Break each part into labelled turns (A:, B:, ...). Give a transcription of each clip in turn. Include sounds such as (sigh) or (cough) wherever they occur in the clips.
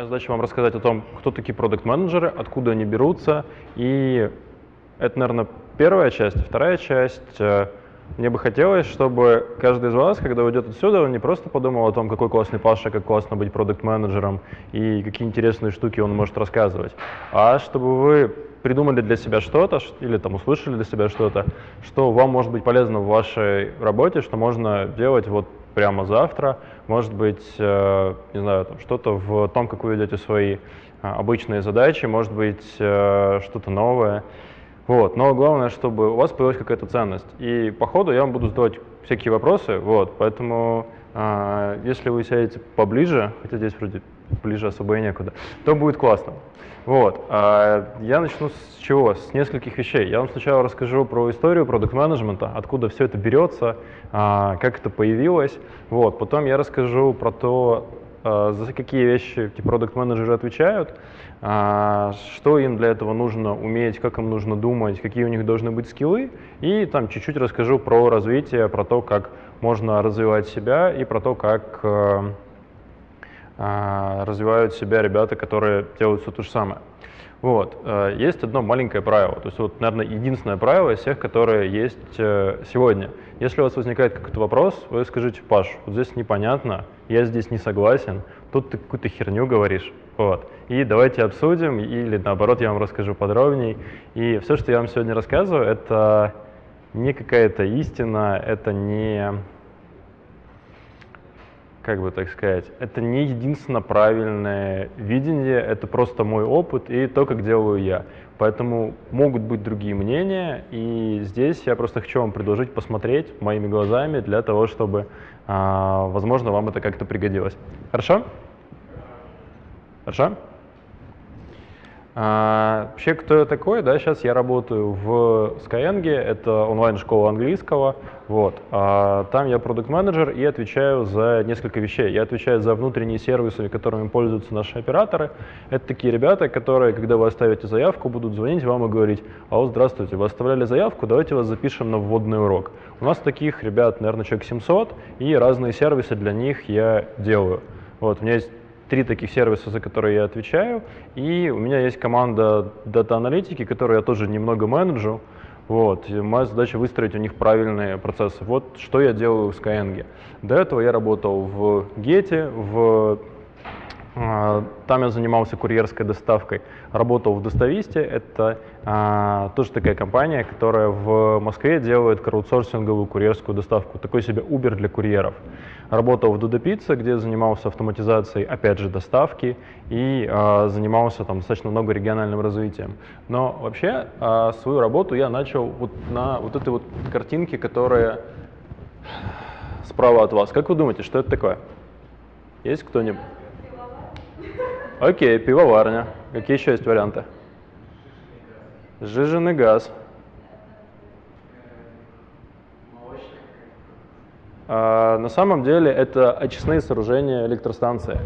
A: Моя задача вам рассказать о том, кто такие продукт-менеджеры, откуда они берутся. И это, наверное, первая часть. Вторая часть э, мне бы хотелось, чтобы каждый из вас, когда уйдет отсюда, он не просто подумал о том, какой классный Паша, как классно быть продукт-менеджером и какие интересные штуки он может рассказывать, а чтобы вы придумали для себя что-то или там услышали для себя что-то, что вам может быть полезно в вашей работе, что можно делать вот прямо завтра, может быть, э, не знаю, что-то в том, как вы ведете свои э, обычные задачи, может быть, э, что-то новое. Вот. Но главное, чтобы у вас появилась какая-то ценность. И по ходу я вам буду задавать всякие вопросы, вот, поэтому если вы сядете поближе, хотя здесь вроде ближе особо и некуда, то будет классно. Вот. А я начну с чего? С нескольких вещей. Я вам сначала расскажу про историю продукт-менеджмента, откуда все это берется, а, как это появилось. Вот. Потом я расскажу про то, а, за какие вещи эти продукт-менеджеры отвечают, а, что им для этого нужно уметь, как им нужно думать, какие у них должны быть скиллы, и там чуть-чуть расскажу про развитие, про то, как можно развивать себя и про то, как а, развивают себя ребята, которые делают все то же самое. Вот. Есть одно маленькое правило, то есть вот, наверное, единственное правило из всех, которые есть э, сегодня. Если у вас возникает какой-то вопрос, вы скажите, Паш, вот здесь непонятно, я здесь не согласен, тут ты какую-то херню говоришь. Вот. И давайте обсудим, или наоборот, я вам расскажу подробнее. И все, что я вам сегодня рассказываю, это не какая-то истина, это не, как бы так сказать, это не единственно правильное видение, это просто мой опыт и то, как делаю я. Поэтому могут быть другие мнения, и здесь я просто хочу вам предложить посмотреть моими глазами для того, чтобы а, возможно, вам это как-то пригодилось. Хорошо? Хорошо? А, вообще, кто я такой? Да, сейчас я работаю в Skyeng, это онлайн-школа английского. Вот. А, там я продукт-менеджер и отвечаю за несколько вещей. Я отвечаю за внутренние сервисы, которыми пользуются наши операторы. Это такие ребята, которые, когда вы оставите заявку, будут звонить вам и говорить, а вот здравствуйте, вы оставляли заявку, давайте вас запишем на вводный урок. У нас таких ребят, наверное, человек 700, и разные сервисы для них я делаю. Вот, у меня есть три таких сервиса, за которые я отвечаю, и у меня есть команда дата-аналитики, которую я тоже немного менеджу. Вот. И моя задача выстроить у них правильные процессы. Вот что я делаю в Skyeng. До этого я работал в Gete, в а, там я занимался курьерской доставкой, работал в Достависте. Это а, тоже такая компания, которая в Москве делает краудсорсинговую курьерскую доставку, такой себе Uber для курьеров. Работал в Dodo Pizza, где занимался автоматизацией, опять же, доставки и а, занимался там достаточно много региональным развитием. Но вообще а, свою работу я начал вот на вот этой вот картинке, которая справа от вас. Как вы думаете, что это такое? Есть кто-нибудь? Окей, пивоварня. Какие еще есть варианты? Сжиженный газ. На самом деле это очистные сооружения электростанции.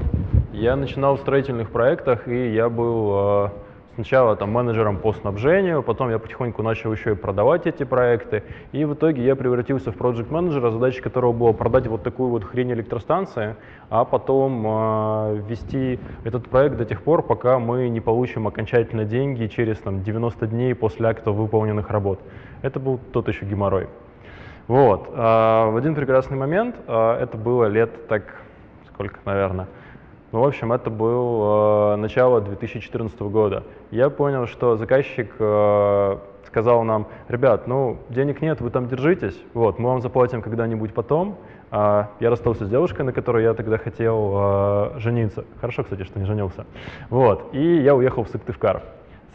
A: Я начинал в строительных проектах, и я был а, Сначала там менеджером по снабжению, потом я потихоньку начал еще и продавать эти проекты, и в итоге я превратился в проект менеджера, задача которого была продать вот такую вот хрень электростанции, а потом э, вести этот проект до тех пор, пока мы не получим окончательно деньги через там, 90 дней после акта выполненных работ. Это был тот еще геморрой. Вот. Э, в один прекрасный момент, э, это было лет так, сколько, наверное, ну, в общем, это был э, начало 2014 года. Я понял, что заказчик сказал нам, ребят, ну, денег нет, вы там держитесь, вот, мы вам заплатим когда-нибудь потом. Я расстался с девушкой, на которой я тогда хотел жениться. Хорошо, кстати, что не женился. Вот, и я уехал в Сыктывкар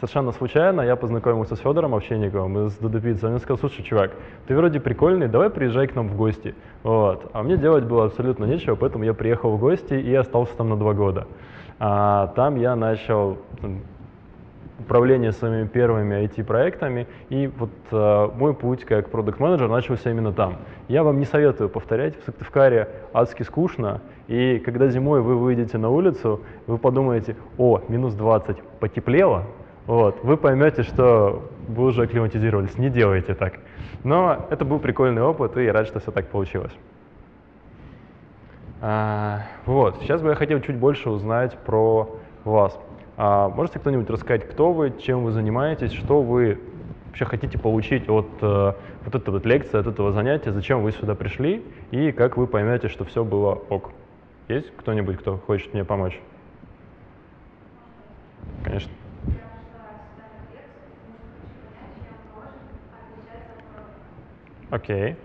A: совершенно случайно я познакомился с Федором Овчинниковым из Дудопицы. Он мне сказал, слушай, чувак, ты вроде прикольный, давай приезжай к нам в гости. Вот. А мне делать было абсолютно нечего, поэтому я приехал в гости и остался там на два года. А, там я начал управление своими первыми IT-проектами, и вот э, мой путь как продукт-менеджер начался именно там. Я вам не советую повторять, в Сыктывкаре адски скучно, и когда зимой вы выйдете на улицу, вы подумаете, о, минус 20, потеплело, вот, вы поймете, что вы уже акклиматизировались. Не делайте так. Но это был прикольный опыт, и я рад, что все так получилось. А, вот, сейчас бы я хотел чуть больше узнать про вас. А можете кто-нибудь рассказать, кто вы, чем вы занимаетесь, что вы вообще хотите получить от э, вот этой вот лекции, от этого занятия, зачем вы сюда пришли и как вы поймете, что все было ок. Есть кто-нибудь, кто хочет мне помочь? Конечно. Окей.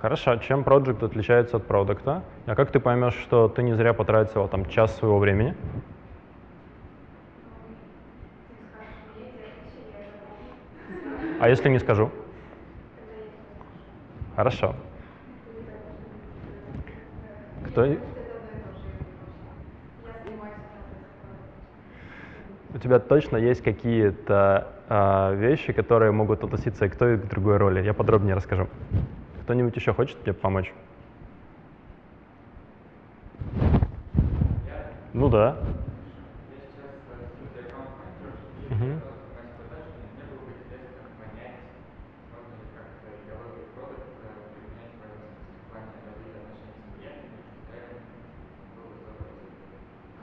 A: Хорошо, чем проект отличается от продукта? А как ты поймешь, что ты не зря потратил там час своего времени? А если не скажу? Хорошо. Кто? У тебя точно есть какие-то вещи, которые могут относиться и к той, и к другой роли. Я подробнее расскажу. Кто-нибудь еще хочет мне помочь? Ну да.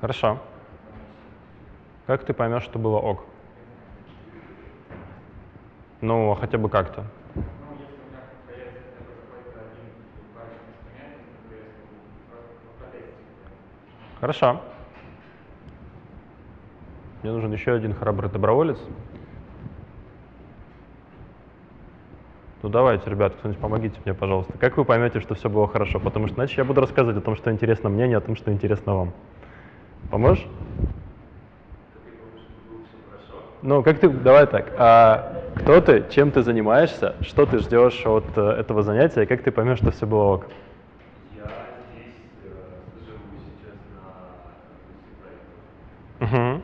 A: Хорошо. Как ты поймешь, что было ок? Ну, хотя бы как-то. Хорошо. Мне нужен еще один храбрый доброволец. Ну давайте, ребят, кто-нибудь помогите мне, пожалуйста. Как вы поймете, что все было хорошо? Потому что иначе я буду рассказывать о том, что интересно мне, не о том, что интересно вам. Поможешь? Ну, как ты, давай так, а кто ты, чем ты занимаешься, что ты ждешь от э, этого занятия, и как ты поймешь, что все было ок?
B: Я здесь э, живу сейчас на проекте.
A: Угу.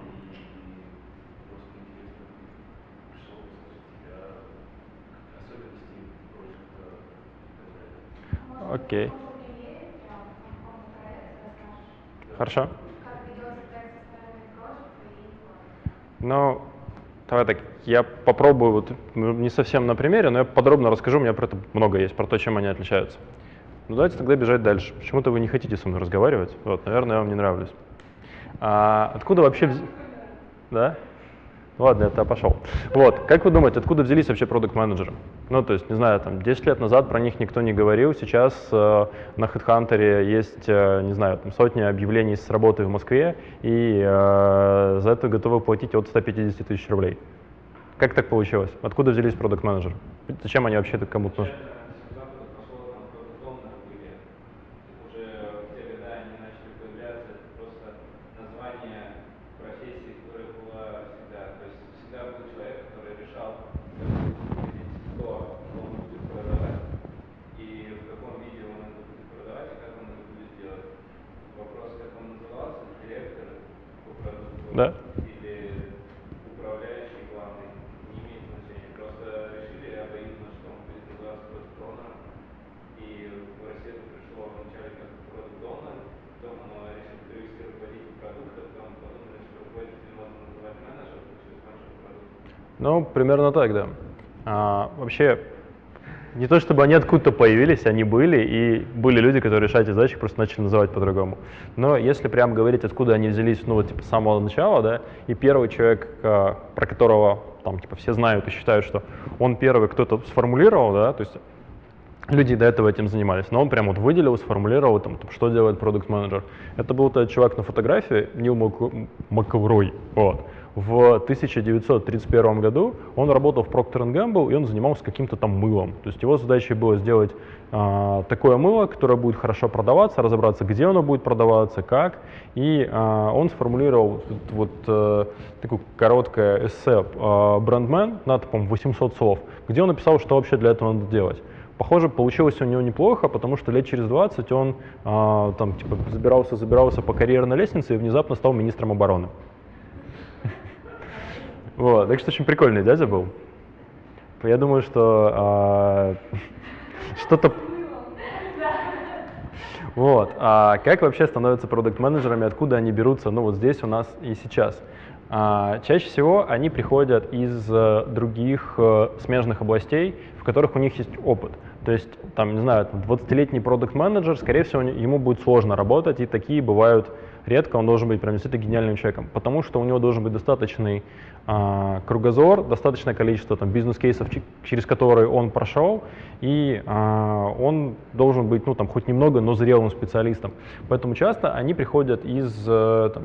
A: Окей. Хорошо. Ну, давай так, я попробую, вот, ну, не совсем на примере, но я подробно расскажу, у меня про это много есть, про то, чем они отличаются. Ну давайте тогда бежать дальше. Почему-то вы не хотите со мной разговаривать. Вот, наверное, я вам не нравлюсь. А, откуда вообще... вз- Да? Ладно, это пошел. Вот, как вы думаете, откуда взялись вообще продукт-менеджеры? Ну, то есть, не знаю, там, 10 лет назад про них никто не говорил, сейчас э, на HeadHunter есть, э, не знаю, там, сотни объявлений с работы в Москве, и э, за это готовы платить от 150 тысяч рублей. Как так получилось? Откуда взялись продукт-менеджеры? Зачем они вообще кому-то нужны?
C: С запада пошло там продуктовное были. Уже в те годы они начали появляться. Это просто название профессии, которая была всегда. То есть всегда был человек, который решал, как будет выглядеть то, что он будет продавать, и в каком виде он это будет продавать, и как он это будет делать. Вопрос, как он назывался, директор по продукту
A: Да.
C: или управляющий главный, не имеет значения. Просто решили обоюдно, что он будет называться продукт оунером. И в Россию это пришло вначале как продукт оунер, потом оно решили перевести руководитель продукта, потом подумали, что руководитель можно называть менеджер, получилось менеджер продукта.
A: Ну, примерно так, да. А, вообще, не то чтобы они откуда-то появились, они были, и были люди, которые решают эти задачи, просто начали называть по-другому. Но если прям говорить, откуда они взялись, ну, вот, типа, с самого начала, да, и первый человек, а, про которого, там, типа, все знают и считают, что он первый кто-то сформулировал, да, то есть люди до этого этим занимались, но он прям вот выделил, сформулировал, там, там, что делает продукт менеджер Это был тот чувак на фотографии, Нил Мак- Макаврой, вот. В 1931 году он работал в Procter Gamble, и он занимался каким-то там мылом. То есть его задачей было сделать а, такое мыло, которое будет хорошо продаваться, разобраться, где оно будет продаваться, как. И а, он сформулировал вот, э, такое короткое эссе а, «Брендмен» на, по 800 слов, где он написал, что вообще для этого надо делать. Похоже, получилось у него неплохо, потому что лет через 20 он а, там типа забирался, забирался по карьерной лестнице и внезапно стал министром обороны. Вот, так что очень прикольный дядя был. Я думаю, что а, что-то... Вот. А как вообще становятся продукт-менеджерами, откуда они берутся? Ну вот здесь у нас и сейчас. А, чаще всего они приходят из э, других э, смежных областей, в которых у них есть опыт. То есть, там, не знаю, 20-летний продукт-менеджер, скорее всего, ему будет сложно работать, и такие бывают редко, он должен быть прям действительно гениальным человеком, потому что у него должен быть достаточный а, кругозор, достаточное количество там, бизнес-кейсов, через которые он прошел, и а, он должен быть, ну, там, хоть немного, но зрелым специалистом. Поэтому часто они приходят из э, там,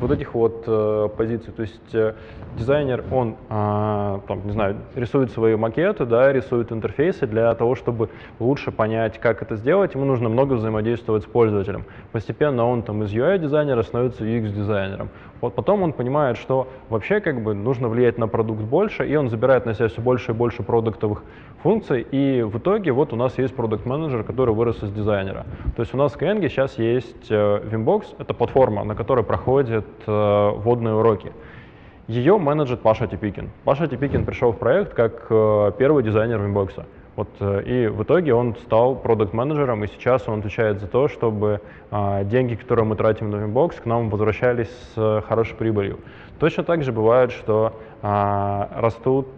A: вот этих вот э, позиций. То есть э, дизайнер, он, э, там, не знаю, рисует свои макеты, да, рисует интерфейсы для того, чтобы лучше понять, как это сделать. Ему нужно много взаимодействовать с пользователем. Постепенно он там из UI-дизайнера становится UX-дизайнером. Вот потом он понимает, что вообще как бы нужно влиять на продукт больше, и он забирает на себя все больше и больше продуктовых функций, и в итоге вот у нас есть продукт-менеджер, который вырос из дизайнера. То есть у нас в Skyeng сейчас есть э, Vimbox, это платформа, на которой проходят э, водные уроки. Ее менеджер Паша Типикин. Паша Типикин пришел в проект как э, первый дизайнер Vimbox. Вот, и в итоге он стал продукт-менеджером, и сейчас он отвечает за то, чтобы а, деньги, которые мы тратим на Vimbox, к нам возвращались с хорошей прибылью. Точно так же бывает, что а, растут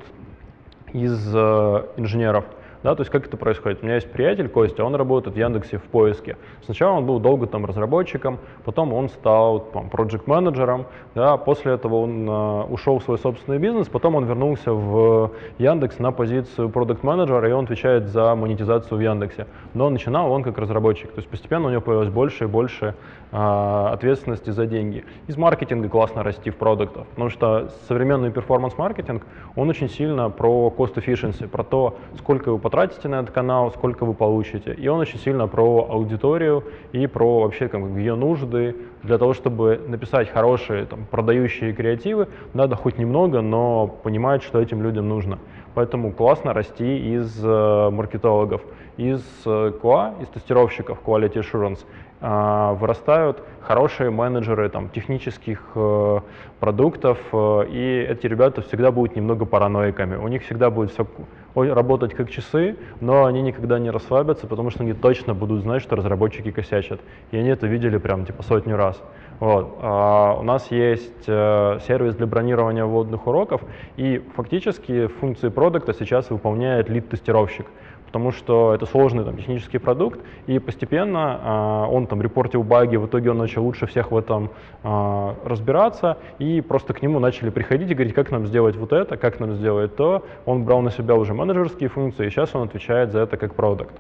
A: из а, инженеров да, то есть как это происходит? У меня есть приятель Костя, он работает в Яндексе в поиске. Сначала он был долго там разработчиком, потом он стал там проект-менеджером, да, после этого он э, ушел в свой собственный бизнес, потом он вернулся в Яндекс на позицию продукт-менеджера, и он отвечает за монетизацию в Яндексе. Но начинал он как разработчик, то есть постепенно у него появилось больше и больше ответственности за деньги. Из маркетинга классно расти в продуктах, потому что современный перформанс-маркетинг, он очень сильно про cost efficiency, про то, сколько вы потратите на этот канал, сколько вы получите. И он очень сильно про аудиторию и про вообще как, ее нужды. Для того, чтобы написать хорошие там, продающие креативы, надо хоть немного, но понимать, что этим людям нужно. Поэтому классно расти из э, маркетологов, из э, QA, из тестировщиков Quality Assurance, э, вырастают хорошие менеджеры там, технических э, продуктов, э, и эти ребята всегда будут немного параноиками. У них всегда будет все работать как часы, но они никогда не расслабятся, потому что они точно будут знать, что разработчики косячат. И они это видели прям типа сотню раз. Вот. А у нас есть э, сервис для бронирования вводных уроков, и фактически функции продукта сейчас выполняет лид-тестировщик потому что это сложный там, технический продукт, и постепенно э, он там репортил баги, в итоге он начал лучше всех в этом э, разбираться, и просто к нему начали приходить и говорить, как нам сделать вот это, как нам сделать то. Он брал на себя уже менеджерские функции, и сейчас он отвечает за это как продукт.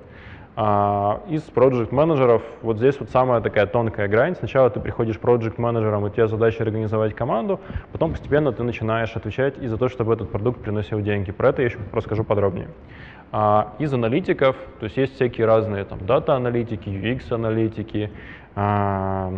A: А, из проект менеджеров вот здесь вот самая такая тонкая грань. Сначала ты приходишь проект менеджером, и тебя задача организовать команду, потом постепенно ты начинаешь отвечать и за то, чтобы этот продукт приносил деньги. Про это я еще расскажу подробнее. А, из аналитиков, то есть есть всякие разные там дата-аналитики, UX-аналитики, а,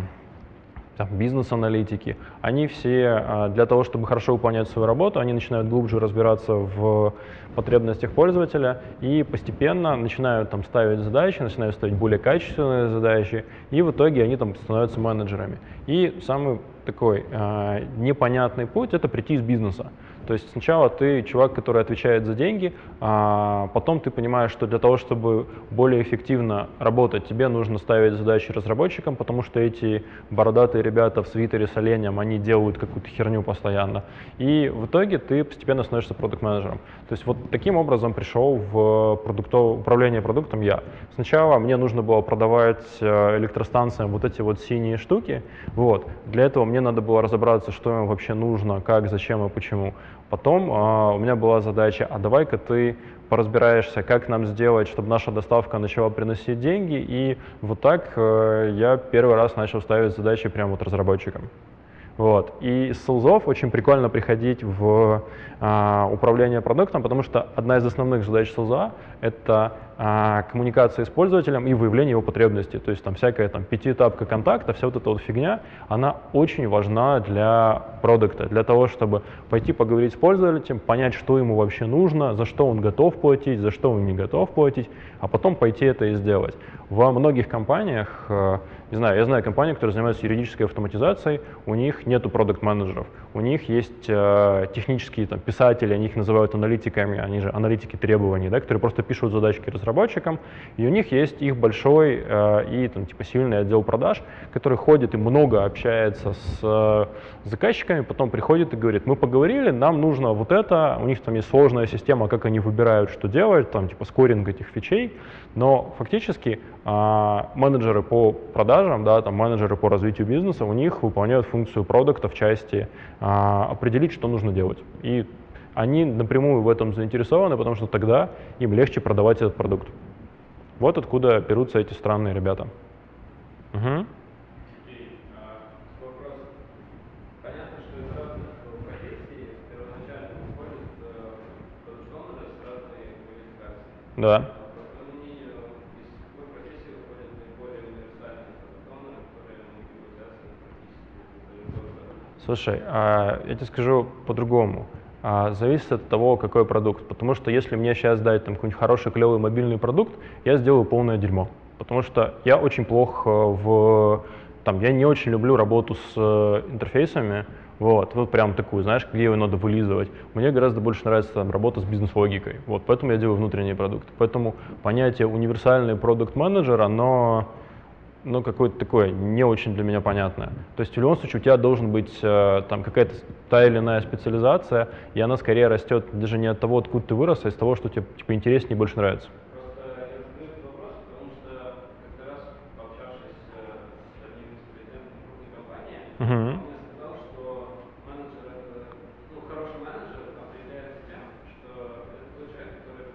A: бизнес-аналитики, они все а, для того, чтобы хорошо выполнять свою работу, они начинают глубже разбираться в потребностях пользователя и постепенно начинают там ставить задачи, начинают ставить более качественные задачи, и в итоге они там становятся менеджерами. И самый такой э, непонятный путь — это прийти из бизнеса. То есть сначала ты чувак, который отвечает за деньги, а потом ты понимаешь, что для того, чтобы более эффективно работать, тебе нужно ставить задачи разработчикам, потому что эти бородатые ребята в свитере с оленем, они делают какую-то херню постоянно. И в итоге ты постепенно становишься продукт-менеджером. То есть вот таким образом пришел в продуктов... управление продуктом я. Сначала мне нужно было продавать э, электростанциям вот эти вот синие штуки. Вот. Для этого мне надо было разобраться, что им вообще нужно, как, зачем и почему. Потом а, у меня была задача, а давай-ка ты поразбираешься, как нам сделать, чтобы наша доставка начала приносить деньги. И вот так э, я первый раз начал ставить задачи прямо вот разработчикам. Вот. И из селзов очень прикольно приходить в а, управление продуктом, потому что одна из основных задач селза — это а, коммуникация с пользователем и выявление его потребностей. То есть там всякая там пятиэтапка контакта, вся вот эта вот фигня, она очень важна для продукта, для того, чтобы пойти поговорить с пользователем, понять, что ему вообще нужно, за что он готов платить, за что он не готов платить, а потом пойти это и сделать. Во многих компаниях э, не знаю, я знаю компании, которые занимаются юридической автоматизацией, у них нету продукт-менеджеров, у них есть э, технические там, писатели, они их называют аналитиками, они же аналитики требований, да, которые просто пишут задачки разработчикам, и у них есть их большой э, и там, типа сильный отдел продаж, который ходит и много общается с э, заказчиками, потом приходит и говорит, мы поговорили, нам нужно вот это, у них там есть сложная система, как они выбирают, что делать, там типа скоринг этих фичей, но фактически э, менеджеры по продажам, да, там менеджеры по развитию бизнеса, у них выполняют функцию продукта в части э, определить, что нужно делать. И они напрямую в этом заинтересованы, потому что тогда им легче продавать этот продукт. Вот откуда берутся эти странные ребята. Угу.
C: Сергей, а, вопрос. Понятно, что из разных профессий первоначально уходят продукт-оунеры с разной квалификацией.
A: Да.
C: По твоему мнению, из какой профессии выходят наиболее универсальные продукт-оунеры, которые могут быть связаны практически с любой продукцией?
A: Слушай, а я тебе скажу по-другому. А, зависит от того, какой продукт. Потому что если мне сейчас дать там какой-нибудь хороший, клевый мобильный продукт, я сделаю полное дерьмо. Потому что я очень плох э, в... Там, я не очень люблю работу с э, интерфейсами, вот, вот прям такую, знаешь, где его надо вылизывать. Мне гораздо больше нравится там, работа с бизнес-логикой. Вот, поэтому я делаю внутренний продукт. Поэтому понятие универсальный продукт-менеджер, оно ну, какое-то такое не очень для меня понятное. То есть в любом случае у тебя должен быть э, там какая-то та или иная специализация, и она скорее растет даже не от того, откуда ты вырос, а из того, что тебе типа, интереснее и больше нравится.
C: Просто я задаю этот вопрос, потому что как-то раз, пообщавшись э, с одним из президентов крупной компании,
A: Мгм.
C: он мне сказал, что менеджер, это, ну, хороший менеджер определяется тем, что это тот человек, который,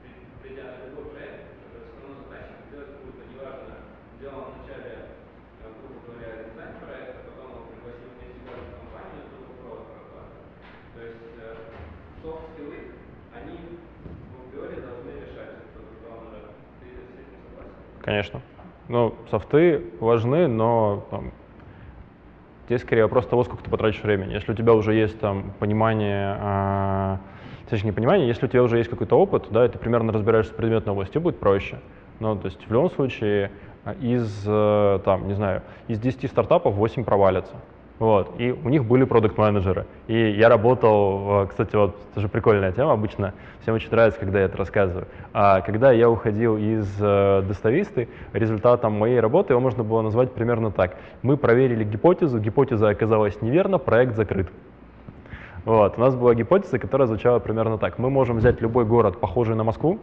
C: при- придя на любой проект, который основной задачей делать какую-то, неважно, сделал вначале, э, грубо говоря, дизайн проекта, потом его пригласил вместе в эту компанию, тут провод прокладывает. То есть софт-скиллы, они в априори должны решать этот продукт-оунера. Ты с этим согласен?
A: Конечно. Ну, софты важны, но там, здесь скорее вопрос того, сколько ты потратишь времени. Если у тебя уже есть там понимание, а, точнее не понимание, если у тебя уже есть какой-то опыт, да, и ты примерно разбираешься в предметной области, будет проще. Ну, то есть в любом случае из, э, там, не знаю, из 10 стартапов 8 провалятся. Вот, и у них были продукт-менеджеры. И я работал, кстати, вот тоже прикольная тема, обычно всем очень нравится, когда я это рассказываю. А когда я уходил из э, достависты, результатом моей работы его можно было назвать примерно так. Мы проверили гипотезу, гипотеза оказалась неверна, проект закрыт. Вот, у нас была гипотеза, которая звучала примерно так. Мы можем взять любой город, похожий на Москву,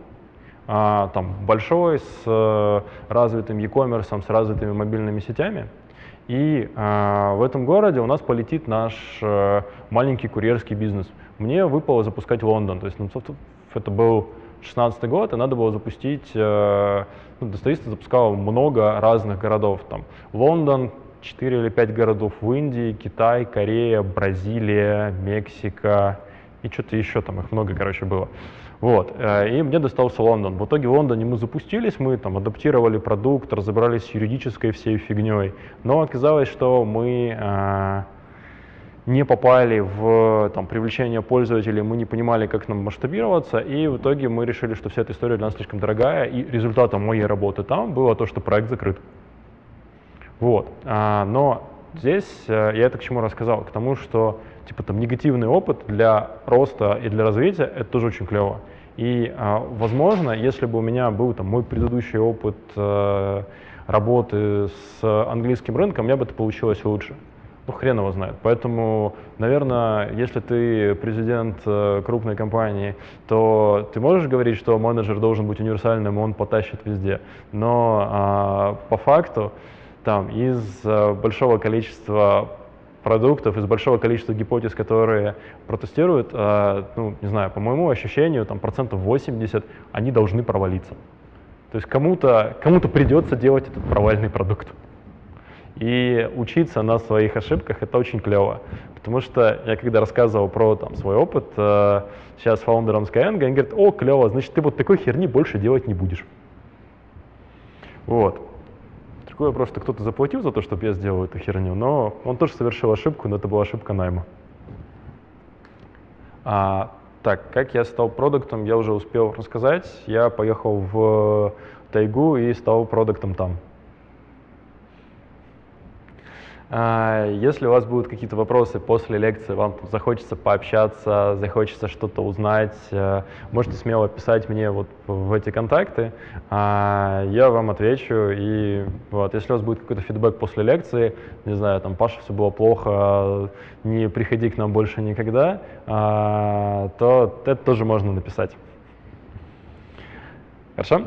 A: а, там, большой, с э, развитым e-commerce, с развитыми мобильными сетями, и а, в этом городе у нас полетит наш э, маленький курьерский бизнес. Мне выпало запускать Лондон, то есть ну, это был 16 год, и надо было запустить, э, ну, достависта запускал много разных городов, там Лондон, 4 или 5 городов в Индии, Китай, Корея, Бразилия, Мексика и что-то еще там, их много, короче, было. Вот, э, и мне достался Лондон. В итоге в Лондоне мы запустились, мы там адаптировали продукт, разобрались с юридической всей фигней, но оказалось, что мы э, не попали в там, привлечение пользователей, мы не понимали, как нам масштабироваться, и в итоге мы решили, что вся эта история для нас слишком дорогая, и результатом моей работы там было то, что проект закрыт. Вот. А, но здесь э, я это к чему рассказал? К тому, что типа там негативный опыт для роста и для развития это тоже очень клево. И, а, возможно, если бы у меня был там мой предыдущий опыт э, работы с английским рынком, у меня бы это получилось лучше. Ну, хрен его знает. Поэтому, наверное, если ты президент э, крупной компании, то ты можешь говорить, что менеджер должен быть универсальным, он потащит везде. Но а, по факту там из э, большого количества продуктов, из большого количества гипотез, которые протестируют, э, ну, не знаю, по моему ощущению, там процентов 80, они должны провалиться. То есть кому-то кому придется делать этот провальный продукт. И учиться на своих ошибках это очень клево. Потому что я когда рассказывал про там, свой опыт э, сейчас фаундером Skyeng, они говорят, о, клево, значит, ты вот такой херни больше делать не будешь. Вот. Вопрос, что кто-то заплатил за то, чтобы я сделал эту херню, но он тоже совершил ошибку, но это была ошибка найма. А, так, как я стал продуктом, я уже успел рассказать. Я поехал в тайгу и стал продуктом там. А, Если у вас будут какие-то вопросы после лекции, вам захочется пообщаться, захочется что-то узнать, э, можете смело писать мне вот в эти контакты, а, я вам отвечу. И вот, если у вас будет какой-то фидбэк после лекции, не знаю, там, Паша, все было плохо, не приходи к нам больше никогда, а, то это тоже можно написать. Хорошо?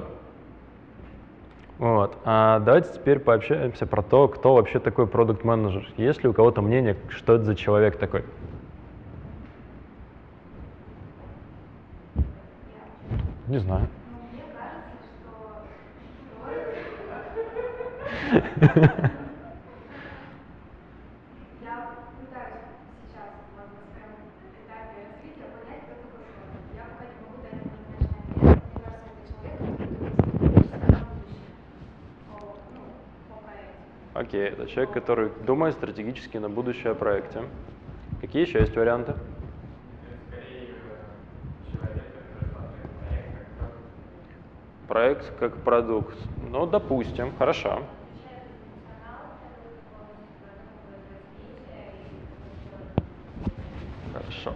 A: Вот. А давайте теперь пообщаемся про то, кто вообще такой продукт менеджер Есть ли у кого-то мнение, что это за человек такой? Не знаю.
D: Мне кажется, что я пытаюсь сейчас вот, на своем этапе развития понять, кто такой продукт. Я пока не могу дать однозначный ответ. Мне кажется, это человек, который думает стратегически на будущее по, ну, по проекту.
A: Окей, это человек, который думает стратегически на будущее о проекте. Какие еще есть варианты?
C: Проект как продукт.
A: Ну, допустим, хорошо. Хорошо.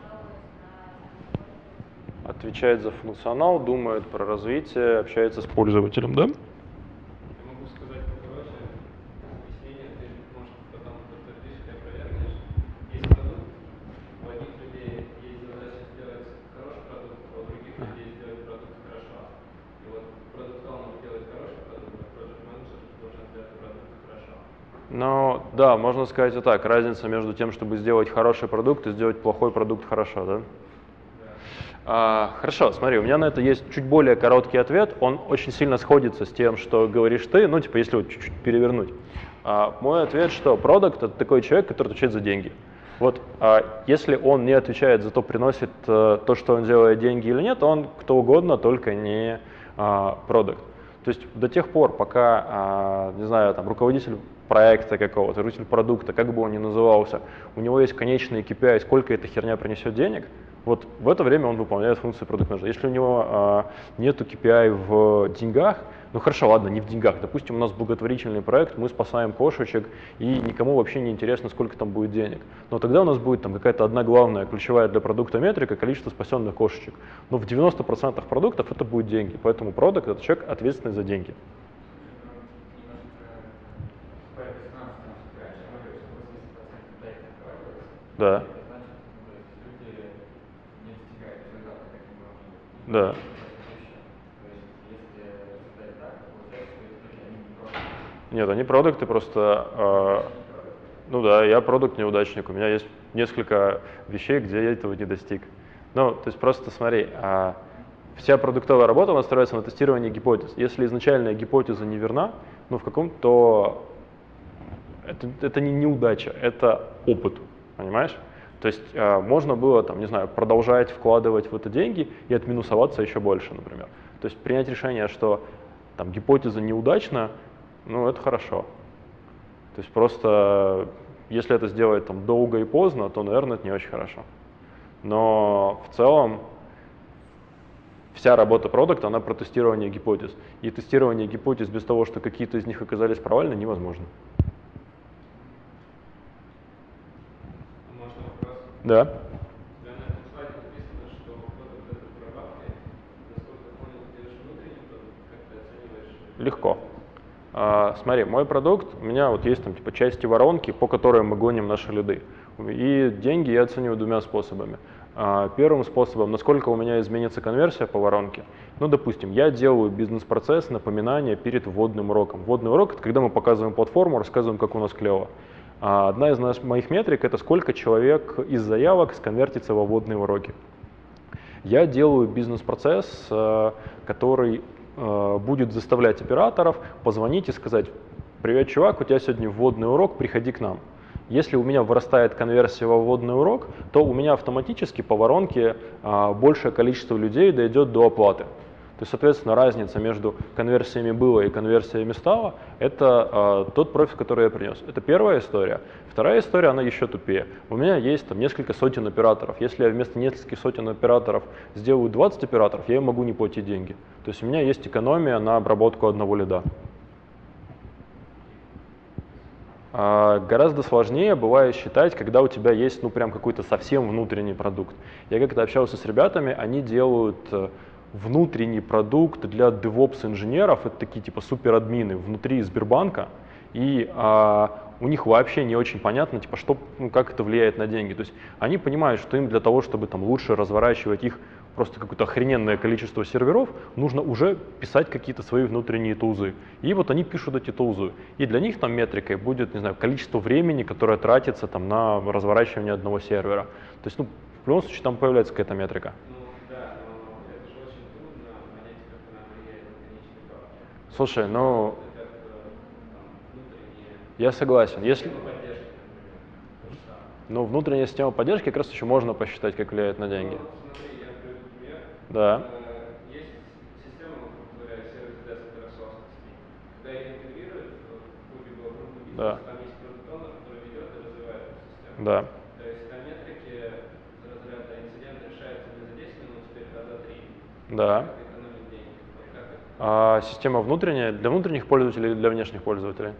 A: Отвечает за функционал, думает про развитие, общается с пользователем, да?
C: Я могу сказать покороче, объяснение, ты, может, потом подтвердишь или опровергнешь. Есть продукт, у одних людей есть задача сделать хороший продукт, а у других людей сделать продукт хорошо. И вот продукт owner делает хороший продукт, а project менеджер должен сделать продукт хорошо.
A: Ну, да, можно сказать и так. Разница между тем, чтобы сделать хороший продукт и сделать плохой продукт хорошо, да? А, хорошо, смотри, у меня на это есть чуть более короткий ответ. Он очень сильно сходится с тем, что говоришь ты, ну, типа, если вот чуть-чуть перевернуть. А, мой ответ, что продукт — это такой человек, который отвечает за деньги. Вот а, если он не отвечает за то, приносит а, то, что он делает деньги или нет, он кто угодно, только не продукт. То есть до тех пор, пока, а, не знаю, там, руководитель проекта какого-то, руководитель продукта, как бы он ни назывался, у него есть конечный KPI, сколько эта херня принесет денег, вот в это время он выполняет функцию продукт менеджера. Если у него а, нету KPI в деньгах, ну хорошо, ладно, не в деньгах. Допустим, у нас благотворительный проект, мы спасаем кошечек, и никому вообще не интересно, сколько там будет денег. Но тогда у нас будет там какая-то одна главная ключевая для продукта метрика, количество спасенных кошечек. Но в 90% продуктов это будет деньги, поэтому продукт это человек ответственный за деньги. Да. Да. Нет, они продукты просто, э, ну да, я продукт неудачник, у меня есть несколько вещей, где я этого не достиг. Ну, то есть просто смотри, а вся продуктовая работа у нас строится на тестировании гипотез. Если изначальная гипотеза не верна, ну в каком-то это, это не неудача, это опыт, понимаешь? То есть э, можно было, там, не знаю, продолжать вкладывать в это деньги и отминусоваться еще больше, например. То есть принять решение, что там гипотеза неудачна, ну это хорошо. То есть просто если это сделать там долго и поздно, то, наверное, это не очень хорошо. Но в целом вся работа продукта, она про тестирование гипотез. И тестирование гипотез без того, что какие-то из них оказались провальны, невозможно.
C: Можно вопрос?
A: Да.
C: У тебя на этом слайде написано, что продукт это прорабатывает. Насколько я понял, ты делаешь внутренний продукт, как ты оцениваешь?
A: Легко. А, смотри, мой продукт, у меня вот есть там типа части воронки, по которым мы гоним наши лиды. И деньги я оцениваю двумя способами. А, первым способом, насколько у меня изменится конверсия по воронке. Ну, допустим, я делаю бизнес-процесс, напоминания перед вводным уроком. Вводный урок — это когда мы показываем платформу, рассказываем, как у нас клево. А одна из моих метрик — это сколько человек из заявок сконвертится во вводные уроки. Я делаю бизнес-процесс, э, который э, будет заставлять операторов позвонить и сказать, привет, чувак, у тебя сегодня вводный урок, приходи к нам. Если у меня вырастает конверсия во вводный урок, то у меня автоматически по воронке а, большее количество людей дойдет до оплаты. То есть, соответственно, разница между конверсиями было и конверсиями стало – это а, тот профит, который я принес. Это первая история. Вторая история, она еще тупее. У меня есть там несколько сотен операторов. Если я вместо нескольких сотен операторов сделаю 20 операторов, я им могу не платить деньги. То есть у меня есть экономия на обработку одного лида. А, гораздо сложнее бывает считать, когда у тебя есть, ну, прям какой-то совсем внутренний продукт. Я как-то общался с ребятами, они делают э, внутренний продукт для DevOps инженеров, это такие типа суперадмины внутри Сбербанка, и а, у них вообще не очень понятно, типа, что, ну, как это влияет на деньги. То есть они понимают, что им для того, чтобы там лучше разворачивать их просто какое-то охрененное количество серверов, нужно уже писать какие-то свои внутренние тулзы. И вот они пишут эти тулзы. И для них там метрикой будет, не знаю, количество времени, которое тратится там на разворачивание одного сервера. То есть, ну, в любом случае там появляется какая-то метрика.
C: Ну да, но это же очень трудно понять, как она влияет на конечный продукт.
A: Слушай, ну, я согласен. Если, ну, внутренняя система поддержки как раз еще можно посчитать, как влияет на деньги.
C: Ну.
A: Да.
C: Э,
A: Да. Да.
C: То есть там метрики из разряда инцидент решается не за 10 минут, теперь а за 3.
A: Да.
C: Как экономить деньги? Вот как это
A: А система внутренняя для внутренних пользователей или для внешних пользователей?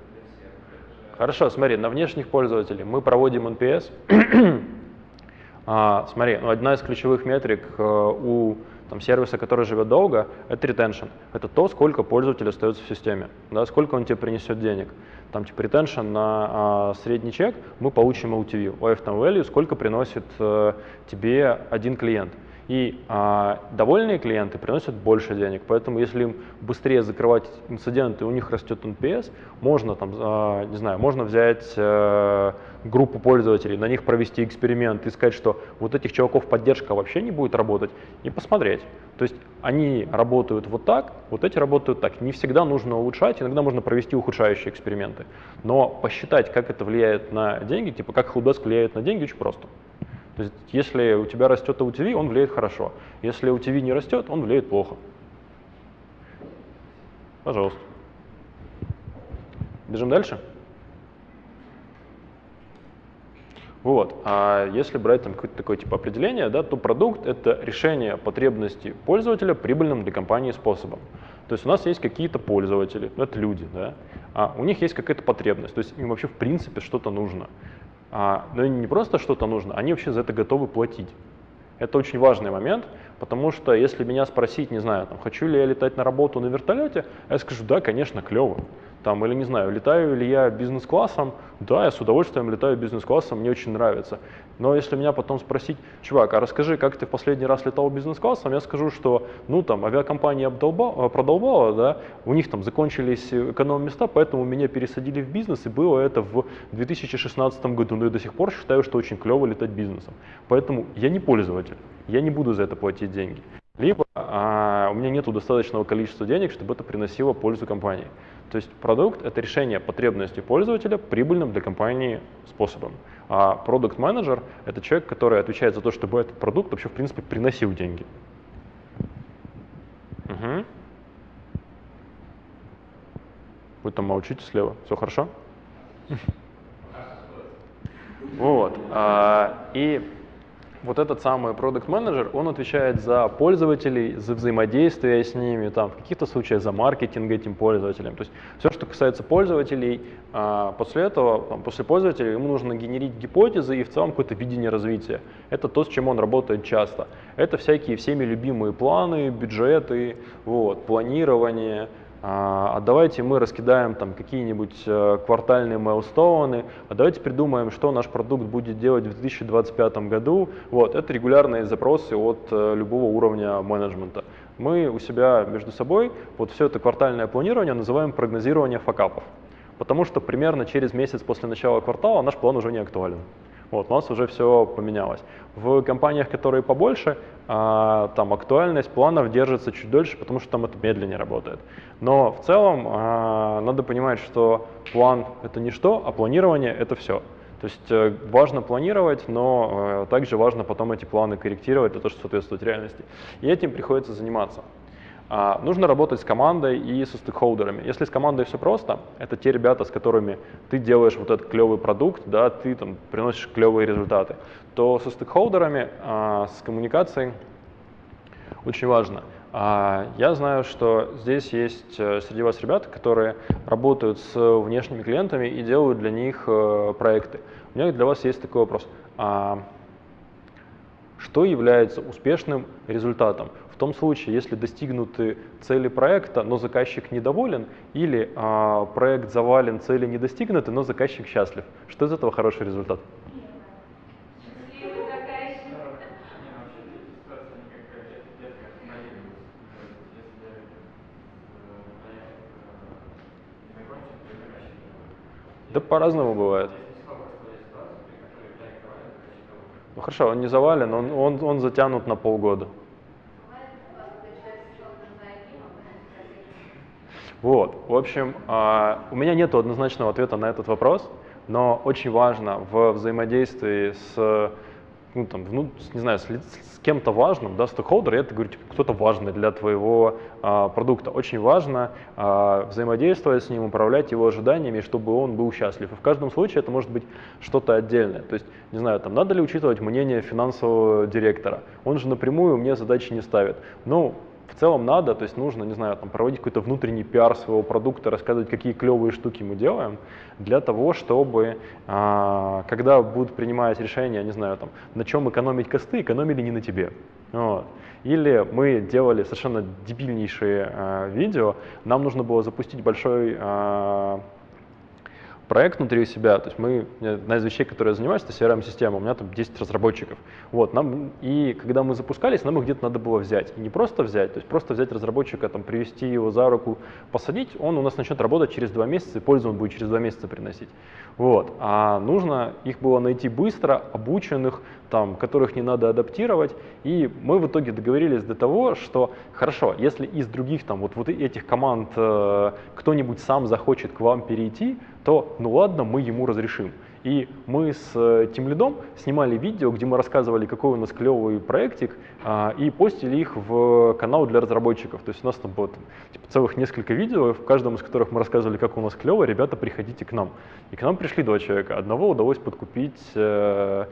A: Хорошо, смотри, на внешних пользователей мы проводим NPS. (clears throat) А, смотри, ну, одна из ключевых метрик э, у там, сервиса, который живет долго, это retention. Это то, сколько пользователь остается в системе, да, сколько он тебе принесет денег. Там типа retention на а, средний чек мы получим LTV, lifetime value, сколько приносит э, тебе один клиент. И а, довольные клиенты приносят больше денег, поэтому если им быстрее закрывать инциденты, у них растет NPS, можно там, а, не знаю, можно взять э, группу пользователей, на них провести эксперимент и сказать, что вот этих чуваков поддержка вообще не будет работать, и посмотреть. То есть они работают вот так, вот эти работают так. Не всегда нужно улучшать, иногда можно провести ухудшающие эксперименты. Но посчитать, как это влияет на деньги, типа как Helpdesk влияет на деньги, очень просто. То есть если у тебя растет LTV, он влияет хорошо. Если LTV не растет, он влияет плохо. Пожалуйста. Бежим дальше. Вот. А если брать там какое-то такое типа определение, да, то продукт — это решение потребностей пользователя прибыльным для компании способом. То есть у нас есть какие-то пользователи, ну, это люди, да, а у них есть какая-то потребность, то есть им вообще в принципе что-то нужно. А, но не просто что-то нужно, они вообще за это готовы платить. Это очень важный момент, потому что если меня спросить, не знаю, там, хочу ли я летать на работу на вертолете, я скажу, да, конечно, клево. Там, или не знаю, летаю ли я бизнес-классом, да, я с удовольствием летаю бизнес-классом, мне очень нравится. Но если меня потом спросить, чувак, а расскажи, как ты в последний раз летал бизнес-классом, я скажу, что, ну, там, авиакомпания обдолба- продолбала, да, у них там закончились эконом-места, поэтому меня пересадили в бизнес, и было это в 2016 году, но я до сих пор считаю, что очень клево летать бизнесом. Поэтому я не пользователь, я не буду за это платить деньги. Либо а, у меня нет достаточного количества денег, чтобы это приносило пользу компании. То есть продукт — это решение потребностей пользователя прибыльным для компании способом. А продукт менеджер это человек, который отвечает за то, чтобы этот продукт вообще в принципе приносил деньги. Угу. Вы там молчите слева. Все хорошо? (laughs) Вот. а, И вот этот самый продукт менеджер он отвечает за пользователей, за взаимодействие с ними, там, в каких-то случаях за маркетинг этим пользователям. То есть все, что касается пользователей, а, после этого, там, после пользователя ему нужно генерить гипотезы и в целом какое-то видение развития. Это то, с чем он работает часто. Это всякие всеми любимые планы, бюджеты, вот, планирование, а давайте мы раскидаем там какие-нибудь э, квартальные майлстоуны, а давайте придумаем, что наш продукт будет делать в 2025 году. Вот, это регулярные запросы от э, любого уровня менеджмента. Мы у себя между собой вот все это квартальное планирование называем прогнозирование факапов, потому что примерно через месяц после начала квартала наш план уже не актуален. Вот, у нас уже все поменялось. В компаниях, которые побольше, а, там актуальность планов держится чуть дольше, потому что там это медленнее работает. Но в целом а, надо понимать, что план — это не что, а планирование — это все. То есть э, важно планировать, но э, также важно потом эти планы корректировать для того, чтобы соответствовать реальности. И этим приходится заниматься. А, нужно работать с командой и со стейкхолдерами. Если с командой все просто, это те ребята, с которыми ты делаешь вот этот клевый продукт, да, ты там приносишь клевые результаты, то со стейкхолдерами, а, с коммуникацией очень важно. А, Я знаю, что здесь есть э, среди вас ребята, которые работают с внешними клиентами и делают для них э, проекты. У меня для вас есть такой вопрос. Что является успешным результатом? В том случае, если достигнуты цели проекта, но заказчик недоволен, или а, проект завален, цели не достигнуты, но заказчик счастлив. Что из этого хороший результат? Да по-разному бывает. Ну хорошо, он не завален, он, он, он затянут на полгода.
D: Бывает у вас, когда человек сел за одним, а потом заказчик.
A: Вот, в общем, а, у меня нет однозначного ответа на этот вопрос, но очень важно в взаимодействии с, ну, там, ну, не знаю, с, с кем-то важным, да, стейкхолдер, это говорю, типа, кто-то важный для твоего а, продукта. Очень важно а, взаимодействовать с ним, управлять его ожиданиями, чтобы он был счастлив. И в каждом случае это может быть что-то отдельное. То есть, не знаю, там, надо ли учитывать мнение финансового директора. Он же напрямую мне задачи не ставит. Ну, в целом надо, то есть нужно, не знаю, там, проводить какой-то внутренний пиар своего продукта, рассказывать, какие клевые штуки мы делаем, для того, чтобы, а, когда будут принимать решения, не знаю, там, на чем экономить косты, экономили не на тебе. Вот. Или мы делали совершенно дебильнейшие а, видео, нам нужно было запустить большой а, проект внутри себя, то есть мы, одна из вещей, которой я занимаюсь, это CRM-система, у меня там 10 разработчиков. Вот, нам, и когда мы запускались, нам их где-то надо было взять. И не просто взять, то есть просто взять разработчика, там, привести его за руку, посадить, он у нас начнет работать через два месяца, и пользу он будет через два месяца приносить. Вот, а нужно их было найти быстро, обученных, там, которых не надо адаптировать, и мы в итоге договорились до того, что хорошо, если из других там вот, вот этих команд э, кто-нибудь сам захочет к вам перейти, то ну ладно, мы ему разрешим. И мы с э, Тимлидом снимали видео, где мы рассказывали, какой у нас клевый проектик, а, и постили их в канал для разработчиков. То есть у нас там было типа, целых несколько видео, в каждом из которых мы рассказывали, как у нас клево, ребята, приходите к нам. И к нам пришли два человека. Одного удалось подкупить э,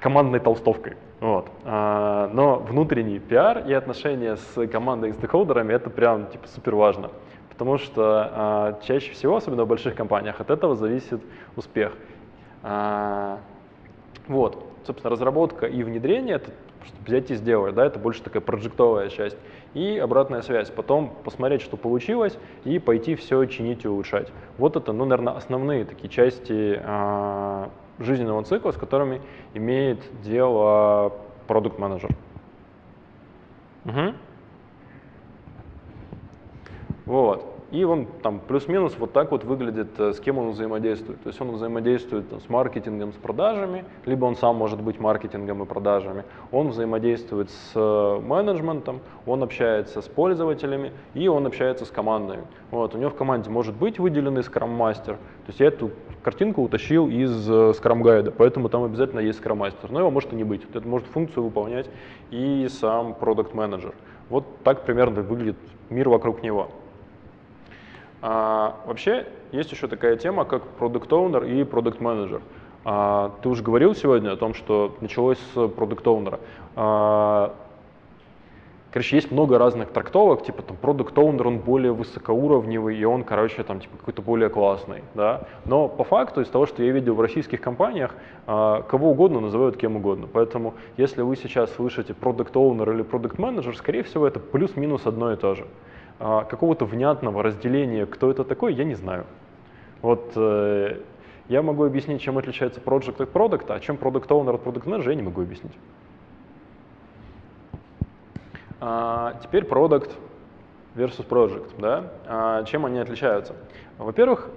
A: командной толстовкой. Вот. А, но внутренний пиар и отношения с командой и стейкхолдерами это прям типа супер важно. Потому что а, чаще всего, особенно в больших компаниях, от этого зависит успех. А, вот, собственно, разработка и внедрение это взять и сделать, да, это больше такая проджектовая часть. И обратная связь, потом посмотреть, что получилось, и пойти все чинить и улучшать. Вот это, ну, наверное, основные такие части а, жизненного цикла, с которыми имеет дело продукт-менеджер. Мгм. Вот. И он там плюс-минус вот так вот выглядит, э, с кем он взаимодействует. То есть он взаимодействует там, с маркетингом, с продажами, либо он сам может быть маркетингом и продажами. Он взаимодействует с э, менеджментом, он общается с пользователями и он общается с командами. Вот. У него в команде может быть выделенный скрам-мастер. То есть я эту картинку утащил из э, скрам-гайда, поэтому там обязательно есть скрам-мастер. Но его может и не быть. Это может функцию выполнять и сам продукт-менеджер. Вот так примерно выглядит мир вокруг него. А, вообще есть еще такая тема, как продукт оунер и продукт менеджер. А, ты уже говорил сегодня о том, что началось с продукт оунера. А, короче, есть много разных трактовок, типа там продукт оунер он более высокоуровневый и он, короче, там типа какой-то более классный, да. Но по факту из того, что я видел в российских компаниях, а, кого угодно называют кем угодно. Поэтому если вы сейчас слышите продукт оунер или продукт менеджер, скорее всего это плюс-минус одно и то же. А, какого-то внятного разделения, кто это такой, я не знаю. Вот э, я могу объяснить, чем отличается project от продукта, а чем product owner от product manager, я не могу объяснить. А, теперь product versus project. Да? А, чем они отличаются? Во-первых,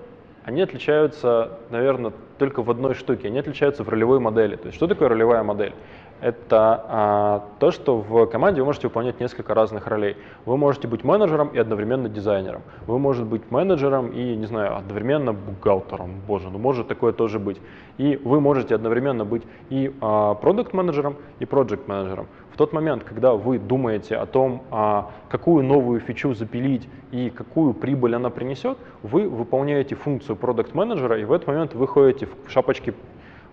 A: они отличаются, наверное, только в одной штуке. Они отличаются в ролевой модели. То есть что такое ролевая модель? Это а, то, что в команде вы можете выполнять несколько разных ролей. Вы можете быть менеджером и одновременно дизайнером. Вы можете быть менеджером и, не знаю, одновременно бухгалтером. Боже, ну может такое тоже быть. И вы можете одновременно быть и продукт-менеджером, и проект-менеджером. В тот момент, когда вы думаете о том, а, какую новую фичу запилить и какую прибыль она принесет, вы выполняете функцию продукт-менеджера, и в этот момент вы ходите в шапочке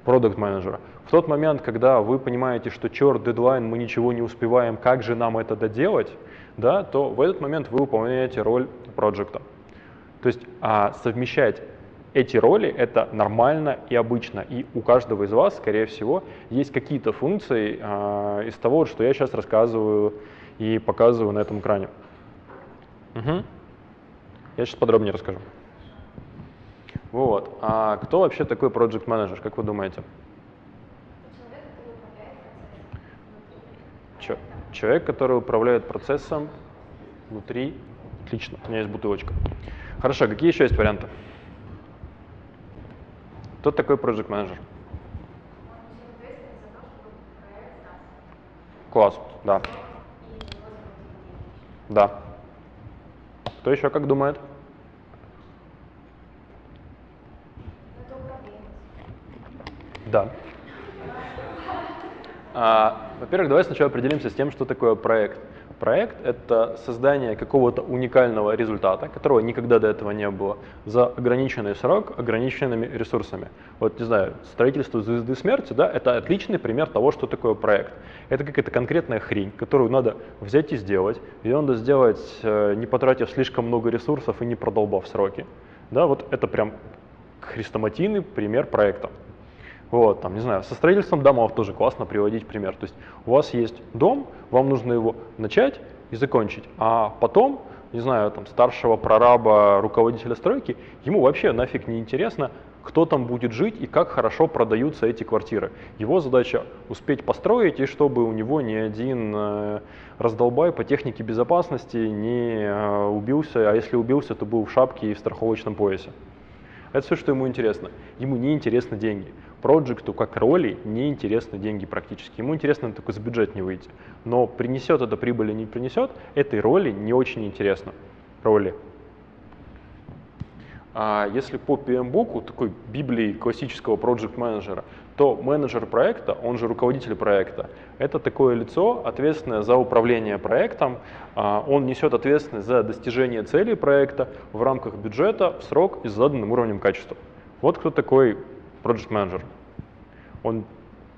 A: продукт менеджера В тот момент, когда вы понимаете, что черт, дедлайн, мы ничего не успеваем, как же нам это доделать, да, то в этот момент вы выполняете роль проекта. То есть а, совмещать эти роли — это нормально и обычно. И у каждого из вас, скорее всего, есть какие-то функции а, из того, что я сейчас рассказываю и показываю на этом экране. Угу. Я сейчас подробнее расскажу. Вот. А кто вообще такой project manager, как вы думаете? Человек, который управляет процессом внутри. Отлично, у меня есть бутылочка. Хорошо, какие еще есть варианты? Кто такой project manager? Класс, да. Да. Кто еще как думает? Да. А, во-первых, давай сначала определимся с тем, что такое проект. Проект — это создание какого-то уникального результата, которого никогда до этого не было, за ограниченный срок, ограниченными ресурсами. Вот, не знаю, строительство звезды смерти, да, это отличный пример того, что такое проект. Это какая-то конкретная хрень, которую надо взять и сделать. Ее надо сделать, э, не потратив слишком много ресурсов и не продолбав сроки. Да, вот это прям хрестоматийный пример проекта. Вот, там, не знаю, со строительством домов тоже классно приводить пример. То есть у вас есть дом, вам нужно его начать и закончить, а потом, не знаю, там, старшего прораба, руководителя стройки, ему вообще нафиг не интересно, кто там будет жить и как хорошо продаются эти квартиры. Его задача успеть построить, и чтобы у него ни один э, раздолбай по технике безопасности не э, убился, а если убился, то был в шапке и в страховочном поясе. Это все, что ему интересно. Ему не интересны деньги. Проекту как роли не интересны деньги практически. Ему интересно только с бюджет не выйти. Но принесет это прибыль или не принесет, этой роли не очень интересно. Роли. А если по PMBOK, такой библии классического проект менеджера, то менеджер проекта, он же руководитель проекта, это такое лицо, ответственное за управление проектом. А, он несет ответственность за достижение целей проекта в рамках бюджета в срок и с заданным уровнем качества. Вот кто такой project менеджер. Он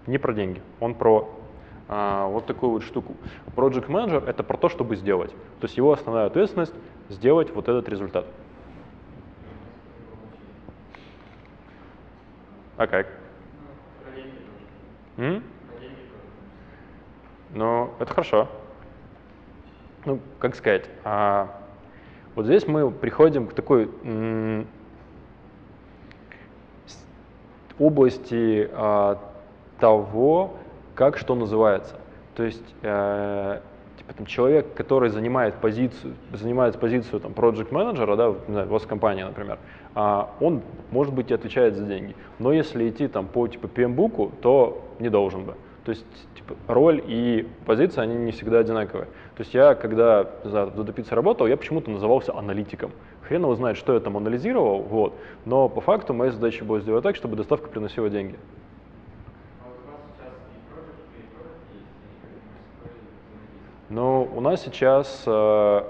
A: не про деньги, он про а, вот такую вот штуку. Project менеджер это про то, чтобы сделать. То есть его основная ответственность сделать вот этот результат. А как? М? Ну, это хорошо. Ну, как сказать, а, вот здесь мы приходим к такой области а, того, как что называется. То есть э, типа, там, человек, который занимает позицию, занимает позицию там, project менеджера, да, знаю, у вас компания, например, а, он, может быть, и отвечает за деньги. Но если идти там, по типа, PM-буку, то не должен бы. То есть типа, роль и позиция, они не всегда одинаковые. То есть я, когда за Додопице работал, я почему-то назывался аналитиком. Хрен его знает, что я там анализировал, вот. но по факту моя задача была сделать так, чтобы доставка приносила деньги. Ну, у нас сейчас э,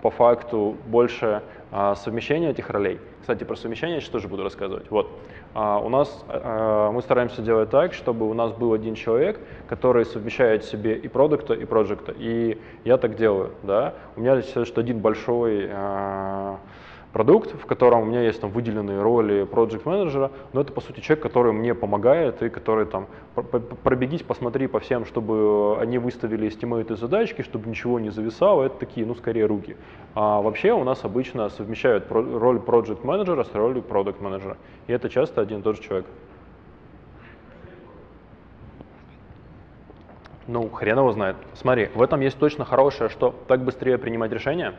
A: по факту больше э, совмещения этих ролей. Кстати, про совмещение я сейчас тоже буду рассказывать. Вот. А, у нас, э, мы стараемся делать так, чтобы у нас был один человек, который совмещает себе и продукта, и проекта. И я так делаю. Да? У меня есть что один большой э, продукт, в котором у меня есть там выделенные роли project менеджера, но это по сути человек, который мне помогает и который там пробегись, посмотри по всем, чтобы они выставили эстимейты задачки, чтобы ничего не зависало, это такие, ну, скорее руки. А вообще у нас обычно совмещают роль project менеджера с ролью product менеджера, и это часто один и тот же человек. Ну, хрен его знает. Смотри, в этом есть точно хорошее, что так быстрее принимать решения,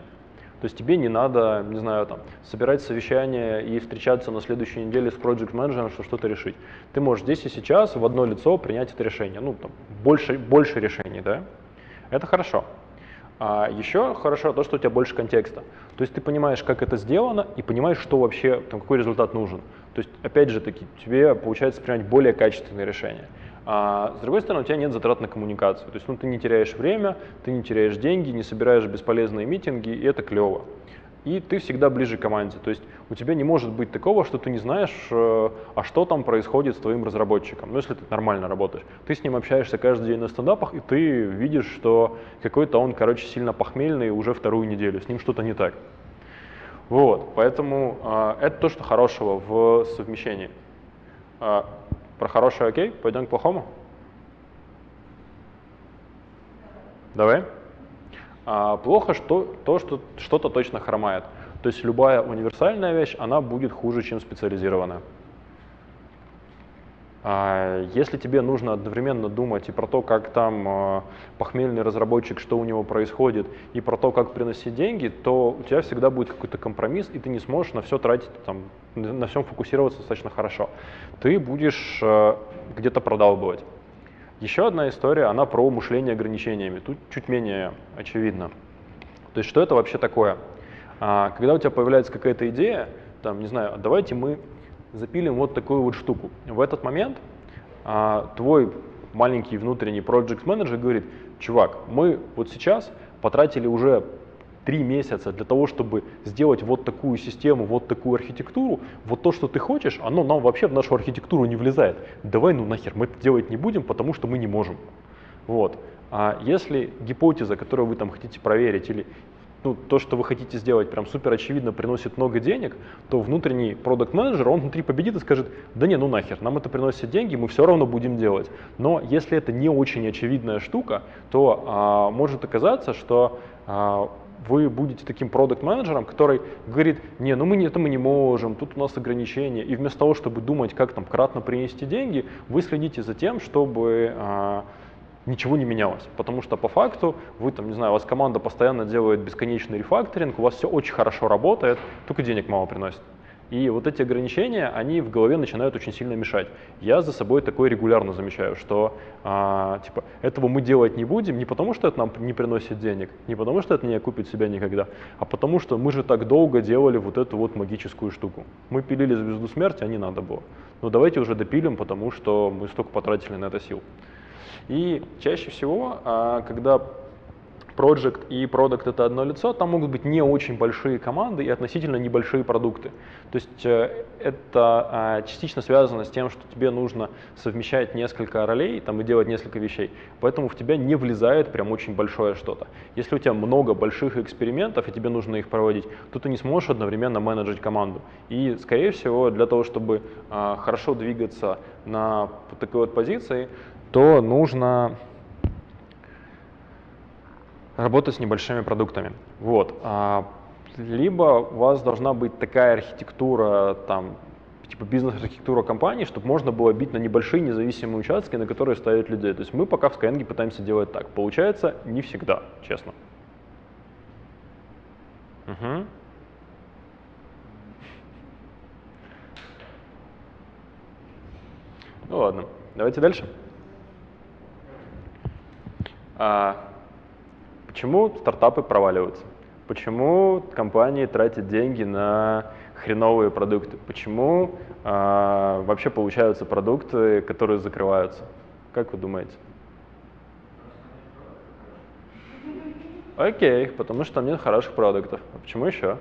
A: то есть тебе не надо, не знаю, там, собирать совещание и встречаться на следующей неделе с project менеджером, чтобы что-то решить. Ты можешь здесь и сейчас в одно лицо принять это решение. Ну, там, больше, больше решений, да? Это хорошо. А еще хорошо то, что у тебя больше контекста. То есть ты понимаешь, как это сделано, и понимаешь, что вообще, там, какой результат нужен. То есть, опять же таки, тебе получается принимать более качественные решения. А с другой стороны, у тебя нет затрат на коммуникацию. То есть ну, ты не теряешь время, ты не теряешь деньги, не собираешь бесполезные митинги, и это клево. и ты всегда ближе к команде. То есть у тебя не может быть такого, что ты не знаешь, э, а что там происходит с твоим разработчиком. Ну, если ты нормально работаешь. Ты с ним общаешься каждый день на стендапах, и ты видишь, что какой-то он, короче, сильно похмельный уже вторую неделю, с ним что-то не так. Вот, поэтому э, это то, что хорошего в совмещении. Про хорошее окей, пойдем к плохому? Давай. А, плохо что, то, что что-то точно хромает. То есть любая универсальная вещь, она будет хуже, чем специализированная. А, если тебе нужно одновременно думать и про то, как там а, похмельный разработчик, что у него происходит, и про то, как приносить деньги, то у тебя всегда будет какой-то компромисс, и ты не сможешь на все тратить, там, на всем фокусироваться достаточно хорошо. Ты будешь а, где-то продалбывать. Еще одна история, она про мышление ограничениями. Тут чуть менее очевидно. То есть что это вообще такое? А, когда у тебя появляется какая-то идея, там, не знаю, давайте мы запилим вот такую вот штуку. В этот момент а, твой маленький внутренний project менеджер говорит, чувак, мы вот сейчас потратили уже три месяца для того, чтобы сделать вот такую систему, вот такую архитектуру, вот то, что ты хочешь, оно нам вообще в нашу архитектуру не влезает. Давай ну нахер, мы это делать не будем, потому что мы не можем. Вот. А если гипотеза, которую вы там хотите проверить, или ну, то, что вы хотите сделать, прям супер очевидно приносит много денег, то внутренний продукт менеджер он внутри победит и скажет, да не, ну нахер, нам это приносит деньги, мы все равно будем делать. Но если это не очень очевидная штука, то а, может оказаться, что а, вы будете таким продукт-менеджером, который говорит, не, ну мы это мы не можем, тут у нас ограничения, и вместо того, чтобы думать, как там кратно принести деньги, вы следите за тем, чтобы а, ничего не менялось. Потому что по факту вы там, не знаю, у вас команда постоянно делает бесконечный рефакторинг, у вас все очень хорошо работает, только денег мало приносит. И вот эти ограничения, они в голове начинают очень сильно мешать. Я за собой такое регулярно замечаю, что а, типа этого мы делать не будем не потому, что это нам не приносит денег, не потому, что это не окупит себя никогда, а потому, что мы же так долго делали вот эту вот магическую штуку. Мы пилили звезду смерти, а не надо было. Но давайте уже допилим, потому что мы столько потратили на это сил. И чаще всего, а, когда Project и Product это одно лицо, там могут быть не очень большие команды и относительно небольшие продукты. То есть э, это а, частично связано с тем, что тебе нужно совмещать несколько ролей там, и делать несколько вещей. Поэтому в тебя не влезает прям очень большое что-то. Если у тебя много больших экспериментов и тебе нужно их проводить, то ты не сможешь одновременно менеджить команду. И, скорее всего, для того, чтобы а, хорошо двигаться на такой вот позиции, то нужно работать с небольшими продуктами. Вот. А, либо у вас должна быть такая архитектура, там, типа бизнес-архитектура компании, чтобы можно было бить на небольшие независимые участки, на которые ставят людей. То есть мы пока в Skyeng пытаемся делать так. Получается не всегда, честно. Угу. Ну ладно, давайте дальше. А, почему стартапы проваливаются? Почему компании тратят деньги на хреновые продукты? Почему а, вообще получаются продукты, которые закрываются? Как вы думаете? Окей, потому что там нет хороших продуктов. А почему еще?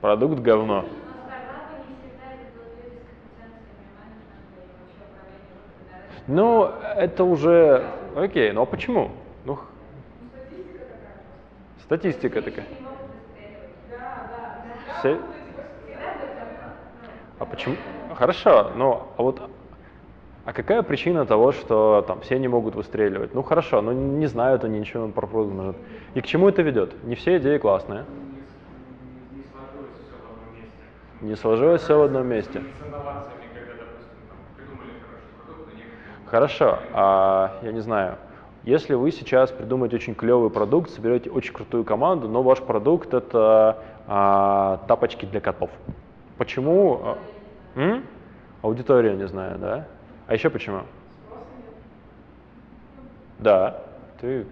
A: Продукт говно. Ну, это уже... Окей, ну а почему? Ну, статистика такая. Все... А почему? Хорошо, но а вот а какая причина того, что там все не могут выстреливать? Ну хорошо, но не знают они ничего про продукт И к чему это ведет? Не все идеи классные. Не сложилось все в одном месте. Хорошо, а, я не знаю, если вы сейчас придумаете очень клевый продукт, соберете очень крутую команду, но ваш продукт это а, тапочки для котов. Почему? А, м? Аудитория, не знаю, да? А еще почему? Да, ты,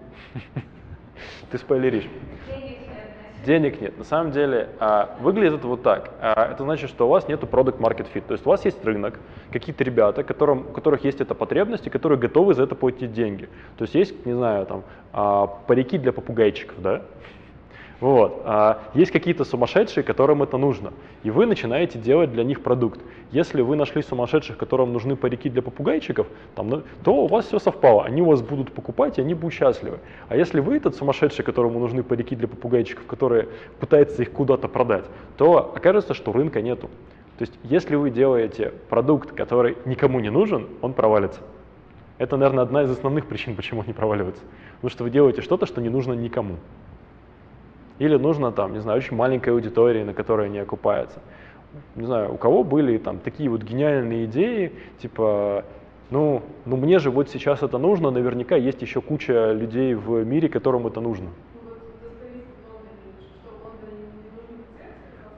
A: (laughs) ты спойлеришь. Денег нет. На самом деле а, выглядит это вот так. А, это значит, что у вас нет продукт market fit. То есть у вас есть рынок, какие-то ребята, которым, у которых есть эта потребность и которые готовы за это платить деньги. То есть есть, не знаю, там а, парики для попугайчиков, да? Вот. А есть какие-то сумасшедшие, которым это нужно, и вы начинаете делать для них продукт. Если вы нашли сумасшедших, которым нужны парики для попугайчиков, там, ну, то у вас все совпало, они у вас будут покупать, и они будут счастливы. А если вы этот сумасшедший, которому нужны парики для попугайчиков, который пытается их куда-то продать, то окажется, что рынка нету. То есть если вы делаете продукт, который никому не нужен, он провалится. Это, наверное, одна из основных причин, почему он не проваливается. Потому что вы делаете что-то, что не нужно никому. Или нужно там, не знаю, очень маленькой аудитории, на которой не окупается. Не знаю, у кого были там такие вот гениальные идеи, типа, ну, ну мне же вот сейчас это нужно, наверняка есть еще куча людей в мире, которым это нужно.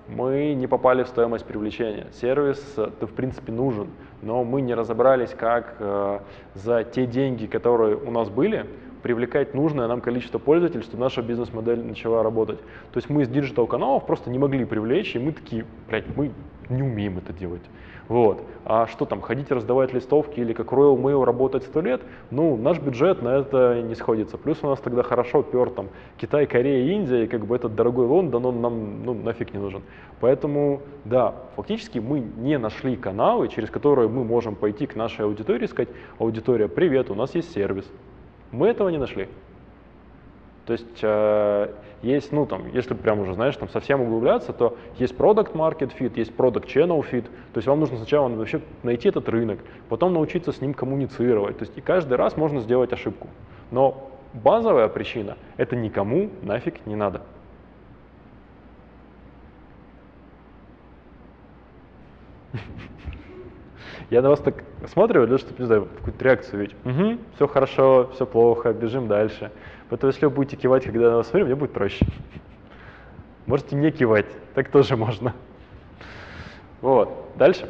A: Мы не попали в стоимость привлечения. Сервис, то в принципе нужен, но мы не разобрались, как э, за те деньги, которые у нас были, привлекать нужное нам количество пользователей, чтобы наша бизнес-модель начала работать. То есть мы из digital каналов просто не могли привлечь, и мы такие, блядь, мы не умеем это делать. Вот. А что там, ходить раздавать листовки или как Royal Mail работать сто лет, ну, наш бюджет на это не сходится. Плюс у нас тогда хорошо пер там Китай, Корея, Индия, и как бы этот дорогой Лондон, он нам ну, нафиг не нужен. Поэтому, да, фактически мы не нашли каналы, через которые мы можем пойти к нашей аудитории и сказать, аудитория, привет, у нас есть сервис, мы этого не нашли. То есть э, есть, ну там, если прям уже, знаешь, там совсем углубляться, то есть product market fit, есть product channel fit. То есть вам нужно сначала вообще найти этот рынок, потом научиться с ним коммуницировать. То есть и каждый раз можно сделать ошибку. Но базовая причина – это никому нафиг не надо. (laughs) Я на вас так для чтобы, не знаю, какую-то реакцию видеть. Угу, все хорошо, все плохо, бежим дальше. Поэтому если вы будете кивать, когда на вас смотрю, мне будет проще. Можете не кивать, так тоже можно. Вот, дальше.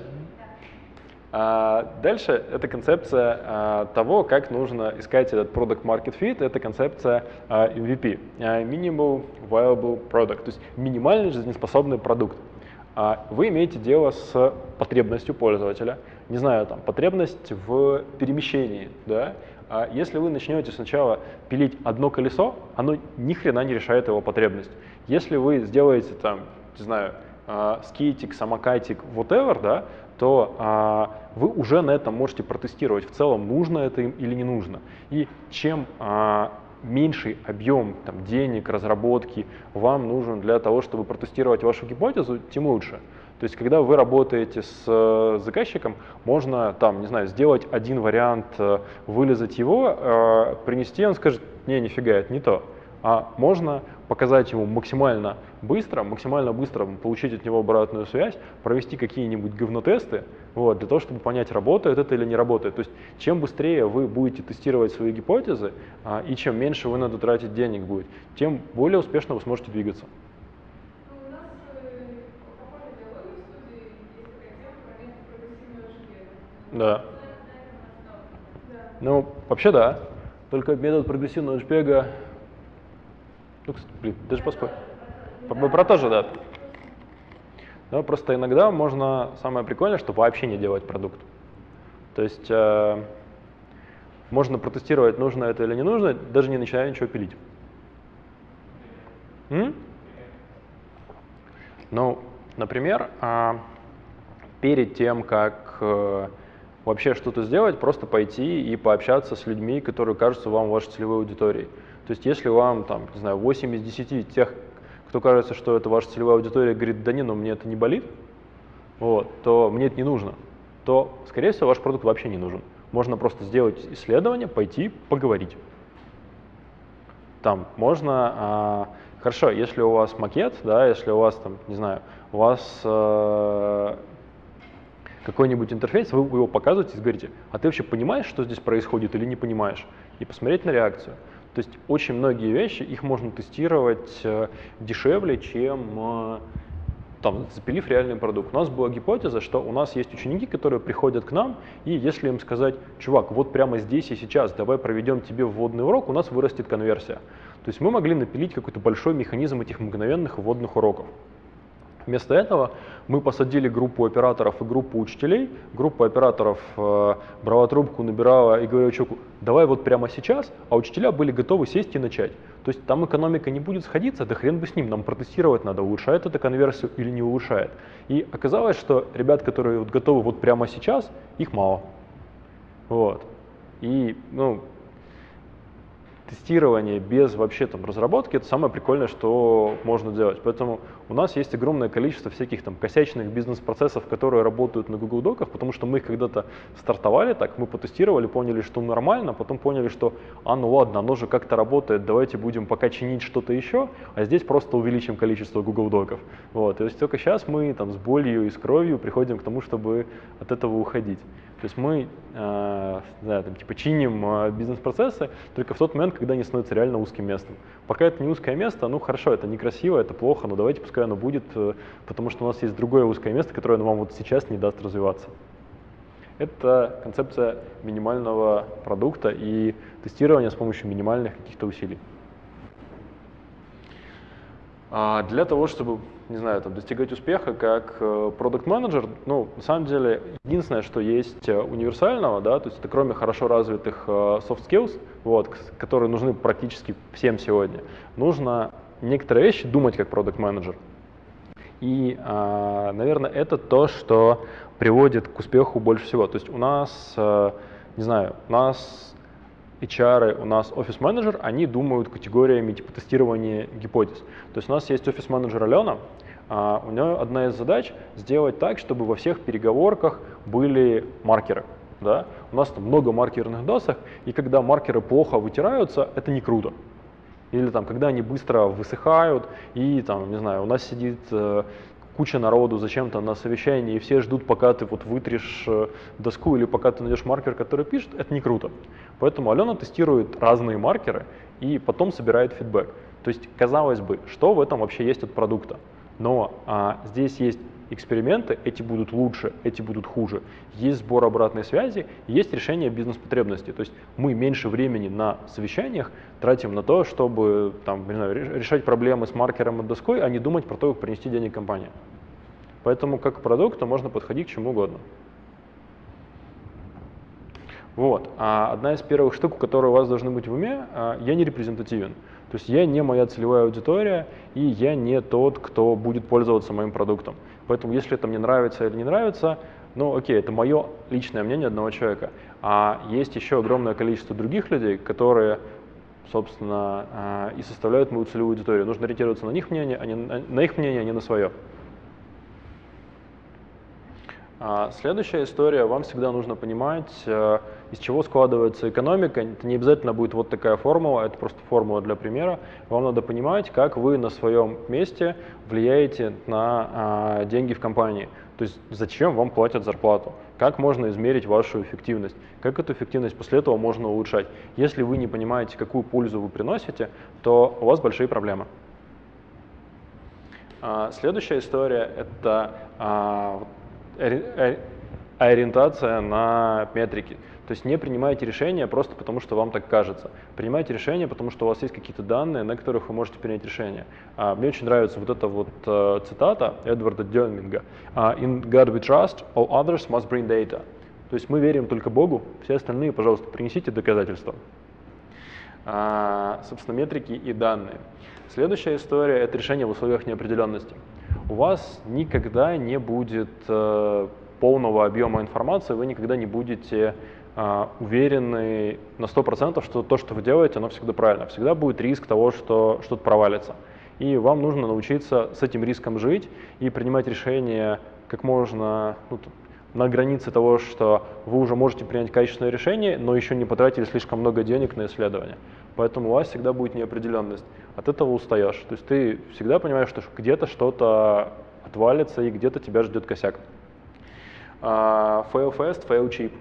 A: А, дальше это концепция а, того, как нужно искать этот product market fit. Это концепция а, MVP, а, Minimal Viable Product, то есть минимальный жизнеспособный продукт. А, вы имеете дело с потребностью пользователя, не знаю, там, потребность в перемещении, да, а если вы начнете сначала пилить одно колесо, оно ни хрена не решает его потребность. Если вы сделаете там, не знаю, а, скейтик, самокатик, whatever, да, то а, вы уже на этом можете протестировать, в целом нужно это им или не нужно. И чем а, меньший объем там, денег, разработки вам нужен для того, чтобы протестировать вашу гипотезу, тем лучше. То есть, когда вы работаете с э, заказчиком, можно там, не знаю, сделать один вариант, э, вылезать его, э, принести, он скажет, не, нифига, это не то. А можно показать ему максимально быстро, максимально быстро получить от него обратную связь, провести какие-нибудь говнотесты, вот, для того, чтобы понять, работает это или не работает. То есть чем быстрее вы будете тестировать свои гипотезы, а, и чем меньше вы надо тратить денег будет, тем более успешно вы сможете двигаться. Да. Ну, вообще да. Только метод прогрессивного джпега... Ну, блин, даже поспорь. Про, то же, да. Но просто иногда можно, самое прикольное, что вообще не делать продукт. То есть э, можно протестировать, нужно это или не нужно, даже не начиная ничего пилить. М? Ну, например, э, перед тем, как э, вообще что-то сделать, просто пойти и пообщаться с людьми, которые кажутся вам вашей целевой аудиторией. То есть если вам, там, не знаю, 8 из 10 тех, кто кажется, что это ваша целевая аудитория, говорит, да не, но мне это не болит, вот, то мне это не нужно, то, скорее всего, ваш продукт вообще не нужен. Можно просто сделать исследование, пойти, поговорить. Там можно, а, хорошо, если у вас макет, да, если у вас там, не знаю, у вас э, какой-нибудь интерфейс, вы его показываете и говорите, а ты вообще понимаешь, что здесь происходит или не понимаешь? И посмотреть на реакцию. То есть очень многие вещи, их можно тестировать э, дешевле, чем э, там, запилив реальный продукт. У нас была гипотеза, что у нас есть ученики, которые приходят к нам, и если им сказать, чувак, вот прямо здесь и сейчас, давай проведем тебе вводный урок, у нас вырастет конверсия. То есть мы могли напилить какой-то большой механизм этих мгновенных вводных уроков. Вместо этого мы посадили группу операторов и группу учителей. Группа операторов э, брала трубку, набирала и говорила человеку, давай вот прямо сейчас, а учителя были готовы сесть и начать. То есть там экономика не будет сходиться, да хрен бы с ним, нам протестировать надо, улучшает это конверсию или не улучшает. И оказалось, что ребят, которые вот готовы вот прямо сейчас, их мало. Вот. И, ну, тестирование без вообще там разработки это самое прикольное, что можно делать. Поэтому у нас есть огромное количество всяких там косячных бизнес-процессов, которые работают на Google Доках, потому что мы их когда-то стартовали так, мы потестировали, поняли, что нормально, потом поняли, что а ну ладно, оно же как-то работает, давайте будем пока чинить что-то еще, а здесь просто увеличим количество Google Доков. Вот. То есть только сейчас мы там с болью и с кровью приходим к тому, чтобы от этого уходить. То есть мы э, да, там, типа чиним э, бизнес-процессы только в тот момент, когда они становятся реально узким местом. Пока это не узкое место, ну хорошо, это некрасиво, это плохо, но давайте пускай оно будет, э, потому что у нас есть другое узкое место, которое вам вот сейчас не даст развиваться. Это концепция минимального продукта и тестирования с помощью минимальных каких-то усилий. А для того, чтобы, не знаю, там, достигать успеха как продукт менеджер ну, на самом деле, единственное, что есть э, универсального, да, то есть это кроме хорошо развитых э, soft skills, вот, которые нужны практически всем сегодня, нужно некоторые вещи думать как продукт менеджер И, а, наверное, это то, что приводит к успеху больше всего. То есть у нас, э, не знаю, у нас HR, у нас офис-менеджер, они думают категориями типа тестирования гипотез. То есть у нас есть офис-менеджер Алена, а у нее одна из задач сделать так, чтобы во всех переговорках были маркеры. Да? У нас там много маркерных досок, и когда маркеры плохо вытираются, это не круто. Или там, когда они быстро высыхают, и там, не знаю, у нас сидит э, куча народу зачем-то на совещании, и все ждут, пока ты вот вытрешь э, доску или пока ты найдешь маркер, который пишет, это не круто. Поэтому Алена тестирует разные маркеры и потом собирает фидбэк. То есть, казалось бы, что в этом вообще есть от продукта? Но а, здесь есть эксперименты, эти будут лучше, эти будут хуже. Есть сбор обратной связи, есть решение бизнес-потребностей. То есть мы меньше времени на совещаниях тратим на то, чтобы там, не знаю, решать проблемы с маркером и доской, а не думать про то, как принести денег компании. Поэтому как к продукту можно подходить к чему угодно. Вот. А одна из первых штук, которые у вас должны быть в уме, а, я не репрезентативен. То есть я не моя целевая аудитория, и я не тот, кто будет пользоваться моим продуктом. Поэтому если это мне нравится или не нравится, ну окей, это мое личное мнение одного человека. А есть еще огромное количество других людей, которые, собственно, а, и составляют мою целевую аудиторию. Нужно ориентироваться на них мнение, а не на их мнение, а не на свое. А, следующая история, вам всегда нужно понимать, э, из чего складывается экономика. Это не обязательно будет вот такая формула, это просто формула для примера. Вам надо понимать, как вы на своем месте влияете на а, деньги в компании. То есть зачем вам платят зарплату, как можно измерить вашу эффективность, как эту эффективность после этого можно улучшать. Если вы не понимаете, какую пользу вы приносите, то у вас большие проблемы. А, следующая история – это ориентация на метрики. То есть не принимайте решения просто потому, что вам так кажется. Принимайте решения, потому что у вас есть какие-то данные, на которых вы можете принять решение. А, мне очень нравится вот эта вот uh, цитата Эдварда Дёнминга. Uh, «In God we trust, all others must bring data». То есть мы верим только Богу, все остальные, пожалуйста, принесите доказательства. А, собственно, метрики и данные. Следующая история – это решение в условиях неопределенности у вас никогда не будет э, полного объема информации, вы никогда не будете э, уверены на 100%, что то, что вы делаете, оно всегда правильно. Всегда будет риск того, что что-то провалится. И вам нужно научиться с этим риском жить и принимать решения как можно ну, на границе того, что вы уже можете принять качественное решение, но еще не потратили слишком много денег на исследование. Поэтому у вас всегда будет неопределенность. От этого устаешь. То есть ты всегда понимаешь, что где-то что-то отвалится и где-то тебя ждет косяк. Uh, fail fast, fail cheap.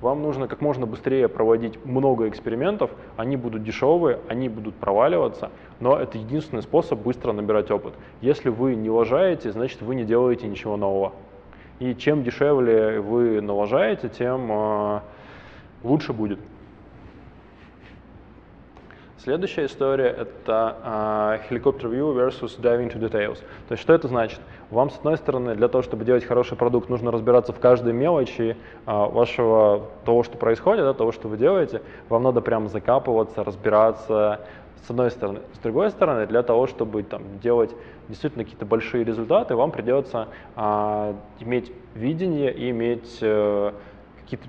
A: Вам нужно как можно быстрее проводить много экспериментов, они будут дешевые, они будут проваливаться, но это единственный способ быстро набирать опыт. Если вы не лажаете, значит вы не делаете ничего нового. И чем дешевле вы налажаете, тем э, лучше будет. Следующая история — это а, helicopter view versus diving into details. То есть что это значит? Вам, с одной стороны, для того, чтобы делать хороший продукт, нужно разбираться в каждой мелочи а, вашего того, что происходит, да, того, что вы делаете. Вам надо прям закапываться, разбираться, с одной стороны. С другой стороны, для того, чтобы там, делать действительно какие-то большие результаты, вам придется а, иметь видение и иметь а, какие-то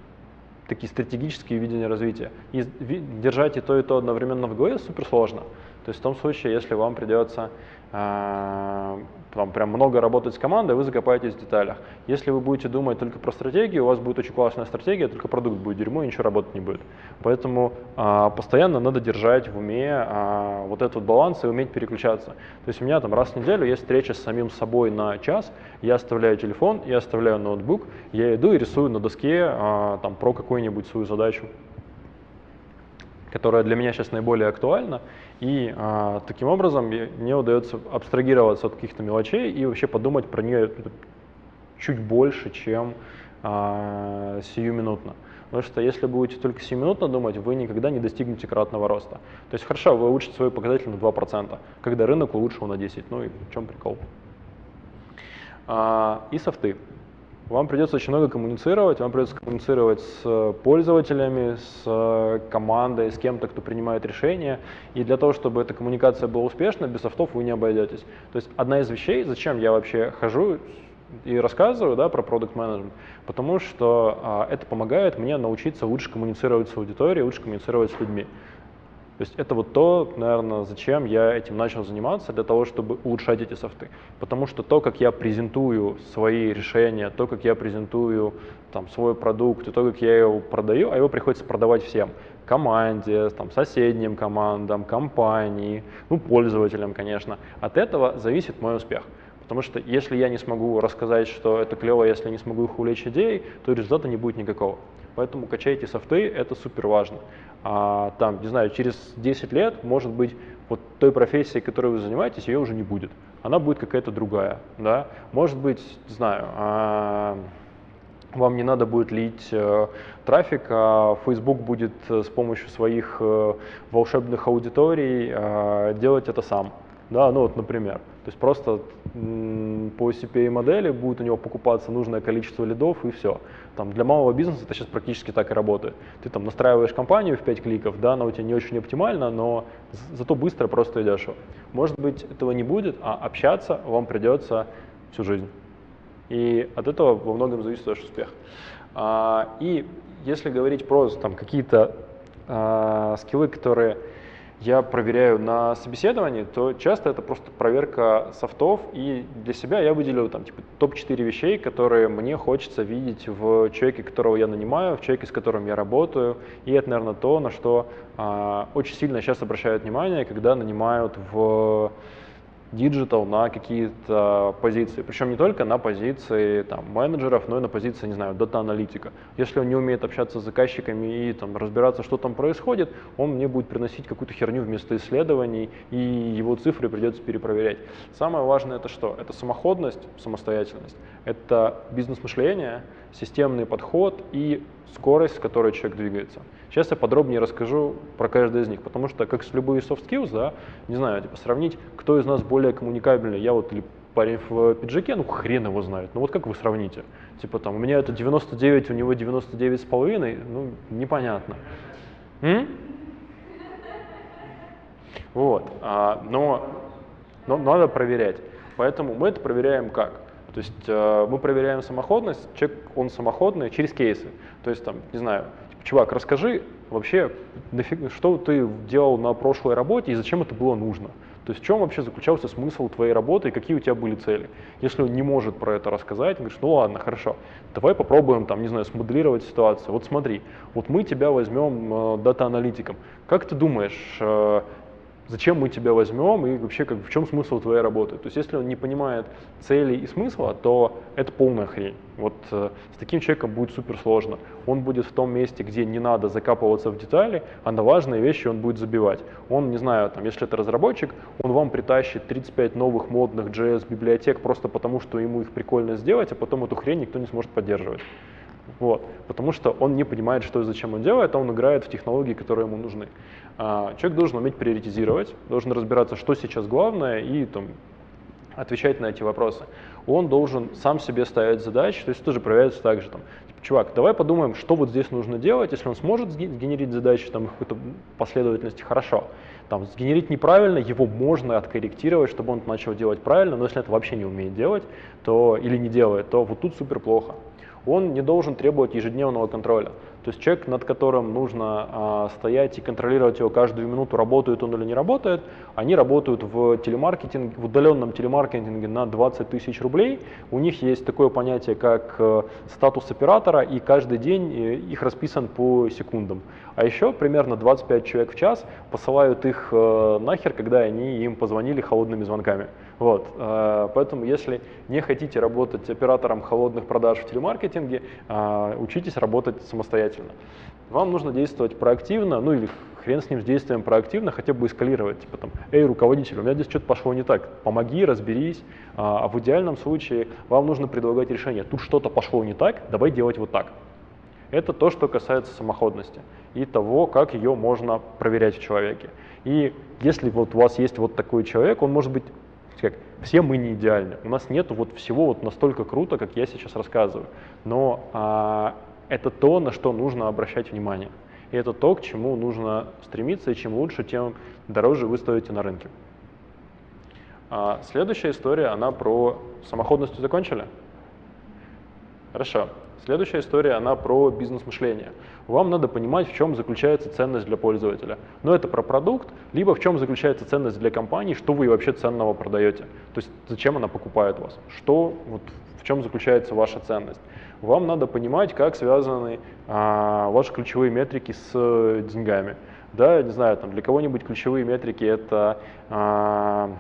A: такие стратегические видения развития. И держать и то, и то одновременно в голове супер сложно. То есть в том случае, если вам придется там прям много работать с командой, вы закопаетесь в деталях. Если вы будете думать только про стратегию, у вас будет очень классная стратегия, только продукт будет дерьмо и ничего работать не будет. Поэтому а, постоянно надо держать в уме а, вот этот баланс и уметь переключаться. То есть у меня там раз в неделю есть встреча с самим собой на час, я оставляю телефон, я оставляю ноутбук, я иду и рисую на доске а, там про какую-нибудь свою задачу которая для меня сейчас наиболее актуальна, и а, таким образом мне удается абстрагироваться от каких-то мелочей и вообще подумать про нее чуть больше, чем а, сиюминутно. Потому что если будете только сиюминутно думать, вы никогда не достигнете кратного роста. То есть хорошо, вы улучшите свой показатель на 2%, когда рынок улучшил на 10%. Ну и в чем прикол? А, и софты. Вам придется очень много коммуницировать, вам придется коммуницировать с пользователями, с командой, с кем-то, кто принимает решения. И для того, чтобы эта коммуникация была успешна, без софтов вы не обойдетесь. То есть одна из вещей, зачем я вообще хожу и рассказываю да, про продукт менеджмент, потому что а, это помогает мне научиться лучше коммуницировать с аудиторией, лучше коммуницировать с людьми. То есть это вот то, наверное, зачем я этим начал заниматься, для того, чтобы улучшать эти софты. Потому что то, как я презентую свои решения, то, как я презентую там, свой продукт, и то, как я его продаю, а его приходится продавать всем. Команде, там, соседним командам, компании, ну, пользователям, конечно. От этого зависит мой успех. Потому что если я не смогу рассказать, что это клево, если не смогу их увлечь идеей, то результата не будет никакого. Поэтому качайте софты, это супер важно. А, там, не знаю, через 10 лет, может быть, вот той профессии, которой вы занимаетесь, ее уже не будет. Она будет какая-то другая, да. Может быть, не знаю, а, вам не надо будет лить э, трафик, а Facebook будет э, с помощью своих э, волшебных аудиторий э, делать это сам. Да, ну вот, например. То есть просто по CPA модели будет у него покупаться нужное количество лидов и все. Там, для малого бизнеса это сейчас практически так и работает. Ты там настраиваешь компанию в 5 кликов, да, она у тебя не очень оптимальна, но зато быстро, просто и дешево. Может быть, этого не будет, а общаться вам придется всю жизнь. И от этого во многом зависит ваш успех. А, и если говорить про какие-то а, скиллы, которые я проверяю на собеседовании, то часто это просто проверка софтов, и для себя я выделил там типа топ-4 вещей, которые мне хочется видеть в человеке, которого я нанимаю, в человеке, с которым я работаю, и это, наверное, то, на что а, очень сильно сейчас обращают внимание, когда нанимают в digital на какие-то позиции. Причем не только на позиции там, менеджеров, но и на позиции, не знаю, дата-аналитика. Если он не умеет общаться с заказчиками и там, разбираться, что там происходит, он мне будет приносить какую-то херню вместо исследований, и его цифры придется перепроверять. Самое важное это что? Это самоходность, самостоятельность, это бизнес-мышление, системный подход и скорость, с которой человек двигается. Сейчас я подробнее расскажу про каждый из них, потому что, как с любой soft skills, да, не знаю, типа сравнить, кто из нас более коммуникабельный, я вот или парень в пиджаке, ну хрен его знает, ну вот как вы сравните? Типа там, у меня это 99, у него 99 с половиной, ну непонятно. М? Вот, а, но, но надо проверять. Поэтому мы это проверяем как? То есть э, мы проверяем самоходность, человек, он самоходный через кейсы. То есть там, не знаю, чувак, расскажи вообще, нафиг, что ты делал на прошлой работе и зачем это было нужно. То есть в чем вообще заключался смысл твоей работы и какие у тебя были цели. Если он не может про это рассказать, говоришь, ну ладно, хорошо, давай попробуем там, не знаю, смоделировать ситуацию. Вот смотри, вот мы тебя возьмем э, дата-аналитиком. Как ты думаешь, э, зачем мы тебя возьмем и вообще как, в чем смысл твоей работы. То есть если он не понимает цели и смысла, то это полная хрень. Вот э, с таким человеком будет супер сложно. Он будет в том месте, где не надо закапываться в детали, а на важные вещи он будет забивать. Он, не знаю, там, если это разработчик, он вам притащит 35 новых модных JS библиотек просто потому, что ему их прикольно сделать, а потом эту хрень никто не сможет поддерживать. Вот. Потому что он не понимает, что и зачем он делает, а он играет в технологии, которые ему нужны. А, человек должен уметь приоритизировать, должен разбираться, что сейчас главное, и там, отвечать на эти вопросы. Он должен сам себе ставить задачи, то есть тоже проверяется так же. Там, типа, чувак, давай подумаем, что вот здесь нужно делать, если он сможет сгенерить задачи там, какой-то последовательности, хорошо. Там, сгенерить неправильно, его можно откорректировать, чтобы он начал делать правильно, но если это вообще не умеет делать, то или не делает, то вот тут супер плохо. Он не должен требовать ежедневного контроля. То есть человек, над которым нужно а, стоять и контролировать его каждую минуту, работает он или не работает, они работают в телемаркетинге, в удаленном телемаркетинге на 20 тысяч рублей. У них есть такое понятие, как э, статус оператора, и каждый день э, их расписан по секундам. А еще примерно 25 человек в час посылают их э, нахер, когда они им позвонили холодными звонками. Вот, э, поэтому если не хотите работать оператором холодных продаж в телемаркетинге, э, учитесь работать самостоятельно. Вам нужно действовать проактивно, ну или хрен с ним с действием проактивно, хотя бы эскалировать. Типа там, эй, руководитель, у меня здесь что-то пошло не так, помоги, разберись. А, а в идеальном случае вам нужно предлагать решение, тут что-то пошло не так, давай делать вот так. Это то, что касается самоходности и того, как ее можно проверять в человеке. И если вот у вас есть вот такой человек, он может быть как, все мы не идеальны. У нас нет вот всего вот настолько круто, как я сейчас рассказываю. Но а, это то, на что нужно обращать внимание. И это то, к чему нужно стремиться, и чем лучше, тем дороже вы стоите на рынке. А следующая история, она про самоходность закончили? Хорошо. Следующая история, она про бизнес-мышление. Вам надо понимать, в чем заключается ценность для пользователя. Но это про продукт, либо в чем заключается ценность для компании, что вы вообще ценного продаете. То есть зачем она покупает вас, что, вот, в чем заключается ваша ценность вам надо понимать, как связаны а, ваши ключевые метрики с э, деньгами. Да, не знаю, там для кого-нибудь ключевые метрики это а,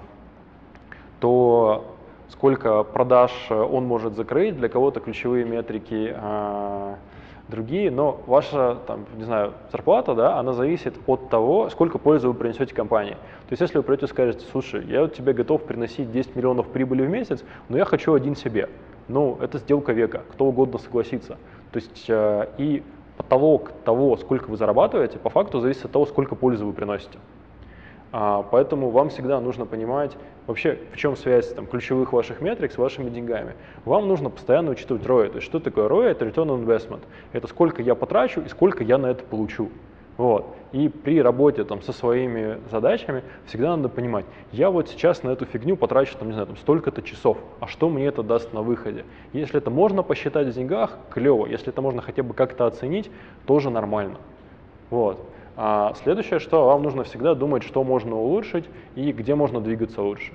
A: то, сколько продаж он может закрыть, для кого-то ключевые метрики а, другие, но ваша, там, не знаю, зарплата, да, она зависит от того, сколько пользы вы принесете компании. То есть если вы придете и скажете, слушай, я вот тебе готов приносить 10 миллионов прибыли в месяц, но я хочу один себе ну, это сделка века, кто угодно согласится. То есть э, и потолок того, сколько вы зарабатываете, по факту зависит от того, сколько пользы вы приносите. А, поэтому вам всегда нужно понимать вообще, в чем связь там, ключевых ваших метрик с вашими деньгами. Вам нужно постоянно учитывать ROI. То есть что такое ROI? Это Return on Investment. Это сколько я потрачу и сколько я на это получу. Вот. И при работе там, со своими задачами всегда надо понимать, я вот сейчас на эту фигню потрачу там, не знаю, там, столько-то часов, а что мне это даст на выходе? Если это можно посчитать в деньгах, клево. Если это можно хотя бы как-то оценить, тоже нормально. Вот. А следующее, что вам нужно всегда думать, что можно улучшить и где можно двигаться лучше.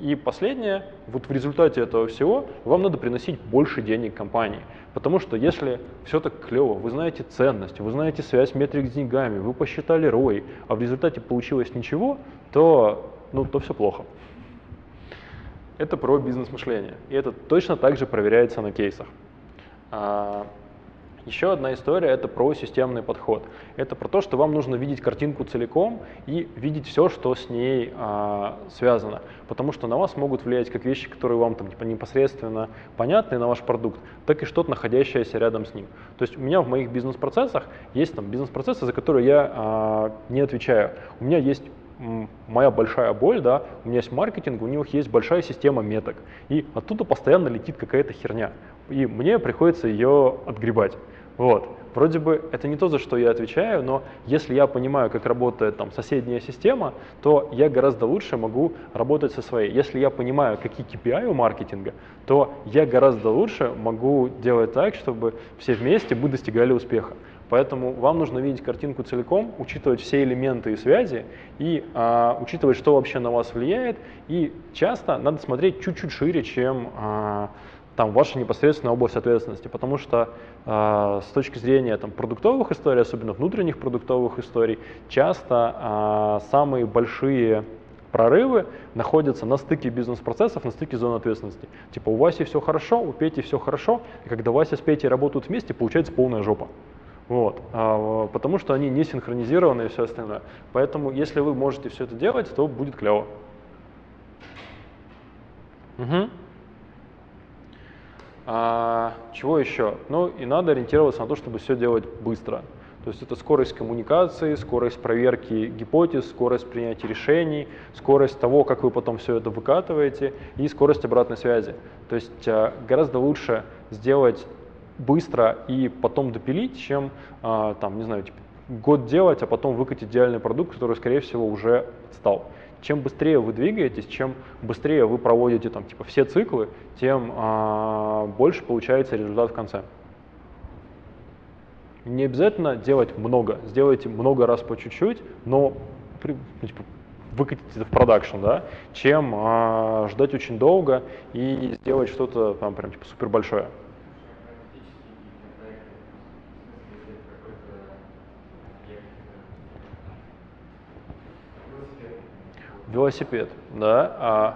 A: И последнее, вот в результате этого всего вам надо приносить больше денег компании. Потому что если все так клево, вы знаете ценность, вы знаете связь метрик с деньгами, вы посчитали ROI, а в результате получилось ничего, то, ну, то все плохо. Это про бизнес-мышление. И это точно так же проверяется на кейсах. Еще одна история – это про системный подход. Это про то, что вам нужно видеть картинку целиком и видеть все, что с ней а, связано. Потому что на вас могут влиять как вещи, которые вам там, типа, непосредственно понятны на ваш продукт, так и что-то, находящееся рядом с ним. То есть у меня в моих бизнес-процессах есть там бизнес-процессы, за которые я а, не отвечаю. У меня есть моя большая боль, да, у меня есть маркетинг, у них есть большая система меток, и оттуда постоянно летит какая-то херня, и мне приходится ее отгребать. Вот. Вроде бы это не то, за что я отвечаю, но если я понимаю, как работает там соседняя система, то я гораздо лучше могу работать со своей. Если я понимаю, какие KPI у маркетинга, то я гораздо лучше могу делать так, чтобы все вместе мы достигали успеха. Поэтому вам нужно видеть картинку целиком, учитывать все элементы и связи, и а, учитывать, что вообще на вас влияет. И часто надо смотреть чуть-чуть шире, чем а, там ваша непосредственная область ответственности, потому что э, с точки зрения там, продуктовых историй, особенно внутренних продуктовых историй, часто э, самые большие прорывы находятся на стыке бизнес-процессов, на стыке зон ответственности. Типа у Васи все хорошо, у Пети все хорошо, и когда Вася с Петей работают вместе, получается полная жопа. Вот, а, потому что они не синхронизированы и все остальное. Поэтому если вы можете все это делать, то будет клево. Угу. А, чего еще? Ну и надо ориентироваться на то, чтобы все делать быстро. То есть это скорость коммуникации, скорость проверки гипотез, скорость принятия решений, скорость того, как вы потом все это выкатываете, и скорость обратной связи. То есть а, гораздо лучше сделать быстро и потом допилить, чем, а, там, не знаю, типа, год делать, а потом выкатить идеальный продукт, который, скорее всего, уже стал. Чем быстрее вы двигаетесь, чем быстрее вы проводите там, типа, все циклы, тем а, больше получается результат в конце. Не обязательно делать много, сделайте много раз по чуть-чуть, но ну, типа, выкатить это в продакшн, да, чем а, ждать очень долго и сделать что-то там прям типа супер большое. Велосипед, да. А...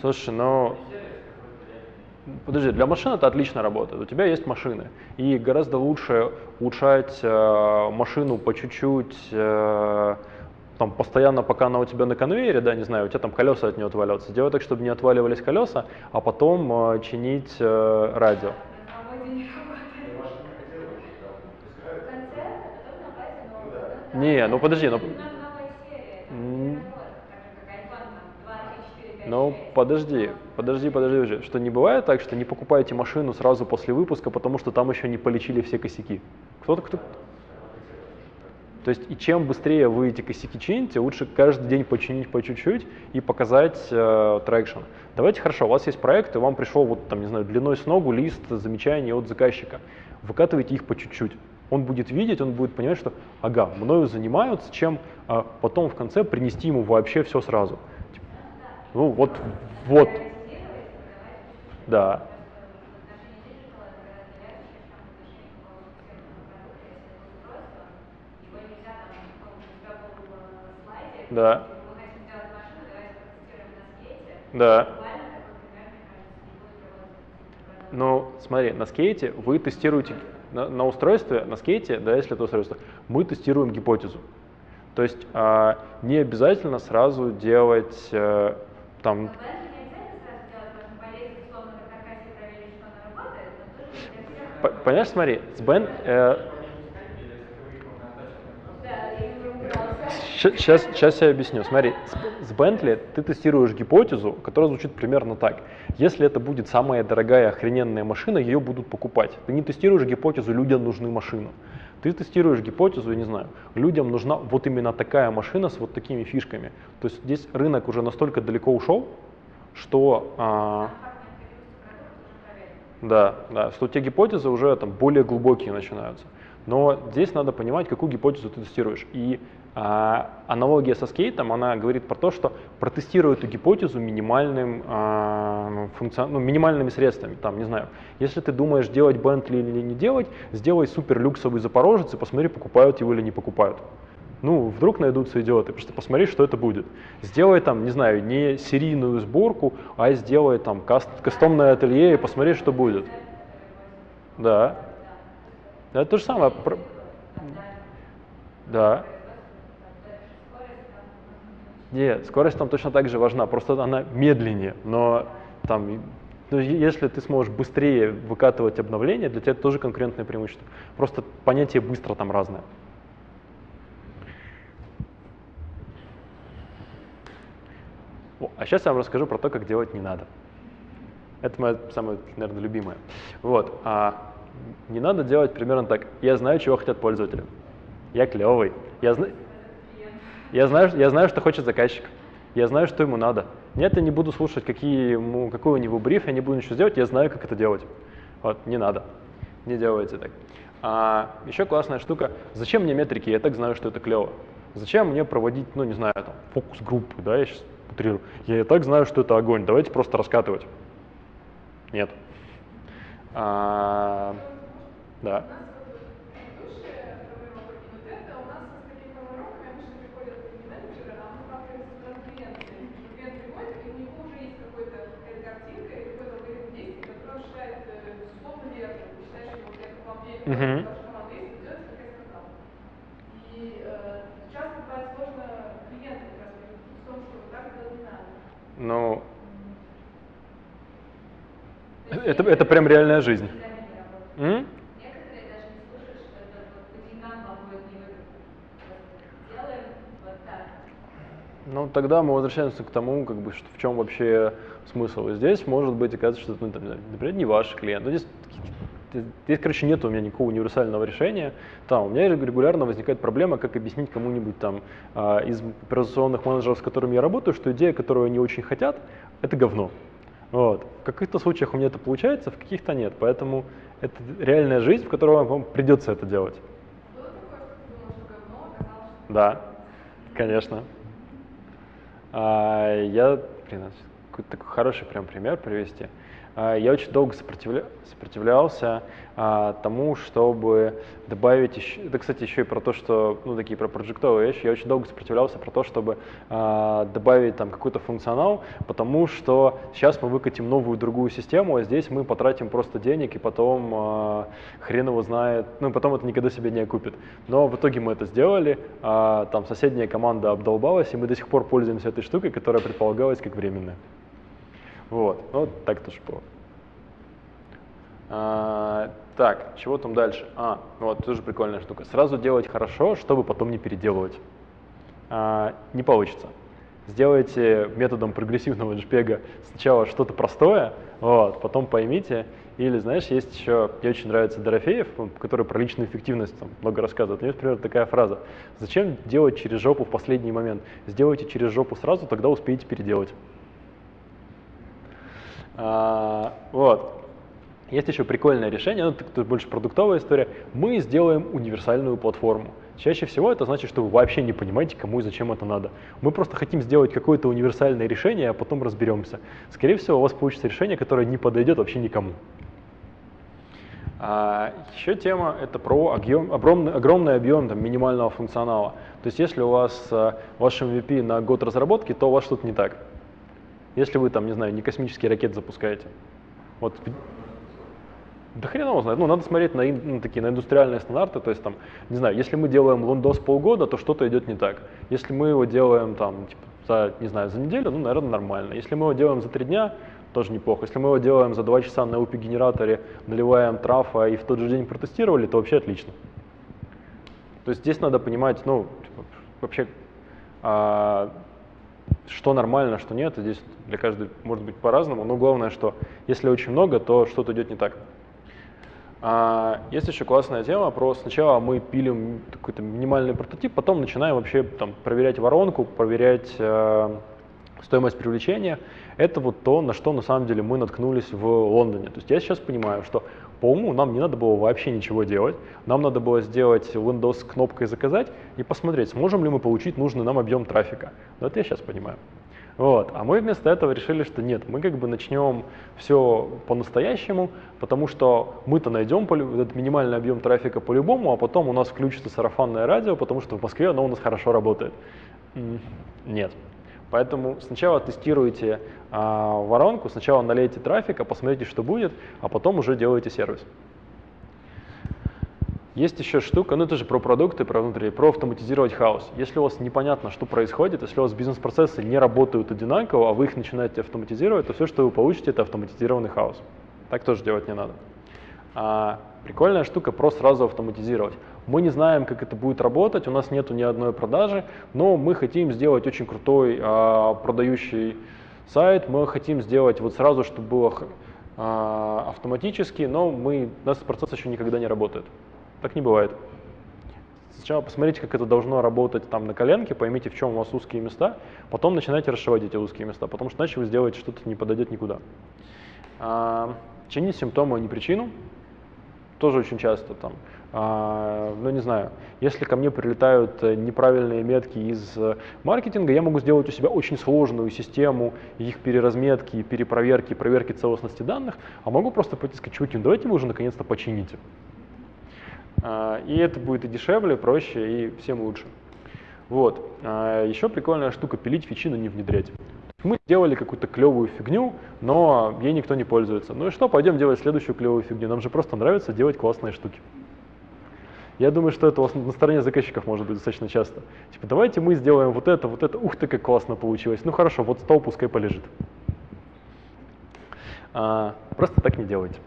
A: Слушай, ну... Подожди, для машин это отлично работает. У тебя есть машины. И гораздо лучше улучшать э, машину по чуть-чуть, э, там, постоянно, пока она у тебя на конвейере, да, не знаю, у тебя там колеса от нее отваливаются. Делать так, чтобы не отваливались колеса, а потом э, чинить э, радио. Не, ну подожди, ну... Ну, подожди, подожди, подожди уже. Что не бывает так, что не покупаете машину сразу после выпуска, потому что там еще не полечили все косяки. Кто-то, кто... То есть, и чем быстрее вы эти косяки чините, лучше каждый день починить по чуть-чуть и показать э. Давайте, хорошо, у вас есть проект, и вам пришел, вот там, не знаю, длиной с ногу лист замечаний от заказчика. Выкатывайте их по чуть-чуть он будет видеть, он будет понимать, что, ага, мною занимаются, чем а, потом в конце принести ему вообще все сразу. Ну вот, вот. Да. Да. Да. Ну, смотри, на скейте вы тестируете на, на устройстве, на скейте, да, если это устройство, мы тестируем гипотезу. То есть а, не обязательно сразу делать а, там... Понимаешь, смотри, с Бен... Э, Сейчас, сейчас я объясню. Смотри, с Bentley ты тестируешь гипотезу, которая звучит примерно так. Если это будет самая дорогая охрененная машина, ее будут покупать. Ты не тестируешь гипотезу, людям нужны машины. Ты тестируешь гипотезу, я не знаю, людям нужна вот именно такая машина с вот такими фишками. То есть здесь рынок уже настолько далеко ушел, что... А, да, да, что те гипотезы уже там более глубокие начинаются. Но здесь надо понимать, какую гипотезу ты тестируешь. И а, аналогия со скейтом, она говорит про то, что протестируй эту гипотезу минимальным, а, функцион... ну, минимальными средствами. Там, не знаю, если ты думаешь, делать Bentley или не делать, сделай супер люксовый Запорожец и посмотри, покупают его или не покупают. Ну, вдруг найдутся идиоты, просто посмотри, что это будет. Сделай там, не знаю, не серийную сборку, а сделай там каст кастомное ателье и посмотри, что будет. Да. Это то же самое. Да. Нет, скорость там точно так же важна, просто она медленнее, но там, ну, если ты сможешь быстрее выкатывать обновления, для тебя это тоже конкурентное преимущество. Просто понятие быстро там разное. О, а сейчас я вам расскажу про то, как делать не надо. Это моя самая, наверное, любимая. Вот. А не надо делать примерно так. Я знаю, чего хотят пользователи. Я клевый. Я знаю. Я знаю, я знаю, что хочет заказчик. Я знаю, что ему надо. Нет, я не буду слушать, какие ему, какой у него бриф, я не буду ничего делать, я знаю, как это делать. Вот, не надо. Не делайте так. А, еще классная штука. Зачем мне метрики? Я так знаю, что это клево. Зачем мне проводить, ну, не знаю, там, фокус-группы, да, я сейчас утрирую. Я и так знаю, что это огонь. Давайте просто раскатывать. Нет. А, да. Угу.
E: И э, часто бывает сложно клиентам как раз в том, что так делать не надо.
A: Ну, это, это прям реальная жизнь. М? Ну, тогда мы возвращаемся к тому, как бы, что в чем вообще смысл. И здесь может быть оказывается, что это, ну, там, например, не ваш клиент. Ну, здесь, здесь, короче, нет у меня никакого универсального решения. Там, у меня регулярно возникает проблема, как объяснить кому-нибудь там а, из операционных менеджеров, с которыми я работаю, что идея, которую они очень хотят, это говно. Вот. В каких-то случаях у меня это получается, в каких-то нет. Поэтому это реальная жизнь, в которой вам придется это делать.
E: Что
A: Да, конечно. А, я, блин, какой-то такой хороший прям пример привести. А, я очень долго сопротивля- сопротивлялся а, тому, чтобы добавить еще, это, кстати, еще и про то, что, ну, такие про проджектовые вещи, я очень долго сопротивлялся про то, чтобы а, добавить там какой-то функционал, потому что сейчас мы выкатим новую другую систему, а здесь мы потратим просто денег, и потом а, хрен его знает, ну, потом это никогда себе не окупит. Но в итоге мы это сделали, а, там соседняя команда обдолбалась, и мы до сих пор пользуемся этой штукой, которая предполагалась как временная. Вот, ну, вот так тоже было. А, так, чего там дальше? А, вот тоже прикольная штука. Сразу делать хорошо, чтобы потом не переделывать. А, не получится. Сделайте методом прогрессивного JPEG сначала что-то простое, вот, потом поймите. Или, знаешь, есть еще, мне очень нравится Дорофеев, который про личную эффективность там, много рассказывает. У него, например, такая фраза. Зачем делать через жопу в последний момент? Сделайте через жопу сразу, тогда успеете переделать. А, вот. Есть еще прикольное решение, ну, это больше продуктовая история. Мы сделаем универсальную платформу. Чаще всего это значит, что вы вообще не понимаете, кому и зачем это надо. Мы просто хотим сделать какое-то универсальное решение, а потом разберемся. Скорее всего, у вас получится решение, которое не подойдет вообще никому. А, еще тема это про объем, огромный, огромный объем там, минимального функционала. То есть если у вас а, ваш MVP на год разработки, то у вас что-то не так. Если вы там, не знаю, не космический ракет запускаете. Вот да хрен его знает. Ну, надо смотреть на, ну, такие, на индустриальные стандарты. То есть, там, не знаю, если мы делаем лондос полгода, то что-то идет не так. Если мы его делаем там, типа, за, не знаю, за неделю, ну, наверное, нормально. Если мы его делаем за три дня, тоже неплохо. Если мы его делаем за два часа на UPI-генераторе, наливаем трафа и в тот же день протестировали, то вообще отлично. То есть здесь надо понимать, ну, типа, вообще, а, что нормально, что нет. Здесь для каждой может быть по-разному, но главное, что если очень много, то что-то идет не так. А, есть еще классная тема про сначала мы пилим какой-то минимальный прототип, потом начинаем вообще там, проверять воронку, проверять э, стоимость привлечения. Это вот то, на что на самом деле мы наткнулись в Лондоне. То есть я сейчас понимаю, что по уму нам не надо было вообще ничего делать. Нам надо было сделать Windows кнопкой «Заказать» и посмотреть, сможем ли мы получить нужный нам объем трафика. Но это я сейчас понимаю. Вот. А мы вместо этого решили, что нет, мы как бы начнем все по-настоящему, потому что мы-то найдем этот минимальный объем трафика по-любому, а потом у нас включится сарафанное радио, потому что в Москве оно у нас хорошо работает. Нет. Поэтому сначала тестируйте а, воронку, сначала налейте трафика, посмотрите, что будет, а потом уже делайте сервис. Есть еще штука, ну это же про продукты, про внутри, про автоматизировать хаос. Если у вас непонятно, что происходит, если у вас бизнес-процессы не работают одинаково, а вы их начинаете автоматизировать, то все, что вы получите, это автоматизированный хаос. Так тоже делать не надо. А, прикольная штука про сразу автоматизировать. Мы не знаем, как это будет работать, у нас нету ни одной продажи, но мы хотим сделать очень крутой а, продающий сайт, мы хотим сделать вот сразу, чтобы было а, автоматически, но мы, у нас процесс еще никогда не работает. Так не бывает. Сначала посмотрите, как это должно работать там на коленке, поймите, в чем у вас узкие места, потом начинайте расшивать эти узкие места, потому что иначе вы сделаете что-то не подойдет никуда. А, чинить симптомы, а не причину. Тоже очень часто там. А, ну, не знаю, если ко мне прилетают э, неправильные метки из э, маркетинга, я могу сделать у себя очень сложную систему их переразметки, перепроверки, проверки целостности данных, а могу просто пойти сказать, чуваки, ну давайте вы уже наконец-то почините. А, И это будет и дешевле, проще, и всем лучше. Вот. А, Еще прикольная штука пилить фичи, но не внедрять. Мы сделали какую-то клевую фигню, но ей никто не пользуется. Ну и что, пойдем делать следующую клевую фигню. Нам же просто нравится делать классные штуки. Я думаю, что это у вас на стороне заказчиков может быть достаточно часто. Типа, давайте мы сделаем вот это, вот это. Ух ты, как классно получилось. Ну хорошо, вот стол пускай полежит. А, просто так не делайте.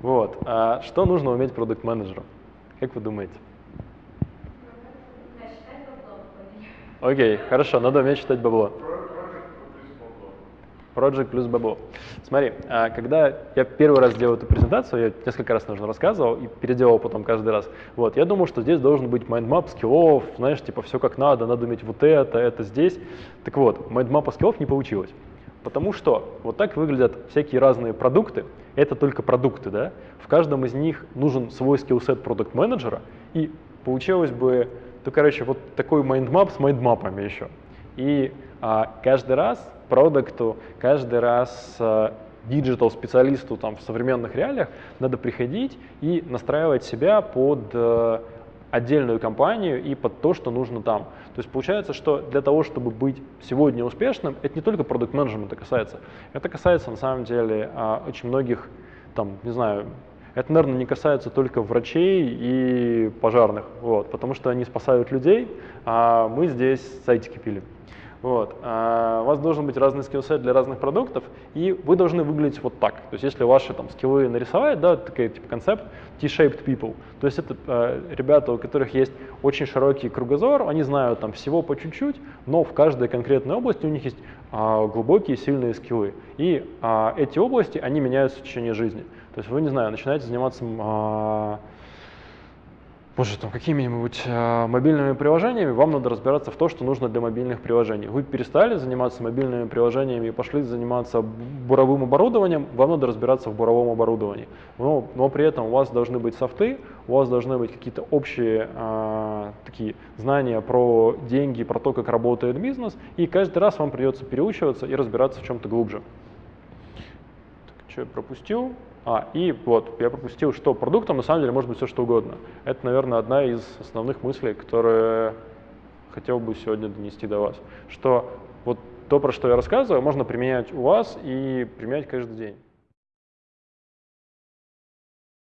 A: Вот. А что нужно уметь продукт-менеджеру? Как вы думаете? Окей, хорошо, надо уметь считать бабло. Project плюс бабло. Смотри, а, когда я первый раз делал эту презентацию, я несколько раз нужно рассказывал и переделал потом каждый раз. Вот, я думал, что здесь должен быть mind map скиллов, знаешь, типа все как надо, надо уметь вот это, это здесь. Так вот, mind map а скиллов не получилось. Потому что вот так выглядят всякие разные продукты. Это только продукты, да? В каждом из них нужен свой skill set продукт-менеджера, и получилось бы, то, короче, вот такой mind map с mind map ами еще. И а, каждый раз продукту, каждый раз а, digital специалисту там в современных реалиях надо приходить и настраивать себя под э, отдельную компанию и под то, что нужно там. То есть получается, что для того, чтобы быть сегодня успешным, это не только продукт менеджмента касается, это касается на самом деле а, очень многих, там, не знаю, это, наверное, не касается только врачей и пожарных, вот, потому что они спасают людей, а мы здесь сайтики пилим. Вот. А у вас должен быть разный скиллсет для разных продуктов, и вы должны выглядеть вот так. То есть если ваши там скиллы нарисовать, да, такой типа концепт T-shaped people, то есть это э, ребята, у которых есть очень широкий кругозор, они знают там всего по чуть-чуть, но в каждой конкретной области у них есть э, глубокие сильные скиллы. И э, эти области, они меняются в течение жизни. То есть вы, не знаю, начинаете заниматься э, боже, там какими-нибудь э, мобильными приложениями, вам надо разбираться в том, что нужно для мобильных приложений. Вы перестали заниматься мобильными приложениями и пошли заниматься буровым оборудованием, вам надо разбираться в буровом оборудовании. Но, но при этом у вас должны быть софты, у вас должны быть какие-то общие э, такие знания про деньги, про то, как работает бизнес, и каждый раз вам придется переучиваться и разбираться в чем-то глубже. Что я пропустил? А, и вот, я пропустил, что продуктом на самом деле может быть все что угодно. Это, наверное, одна из основных мыслей, которые хотел бы сегодня донести до вас. Что вот то, про что я рассказываю, можно применять у вас и применять каждый день.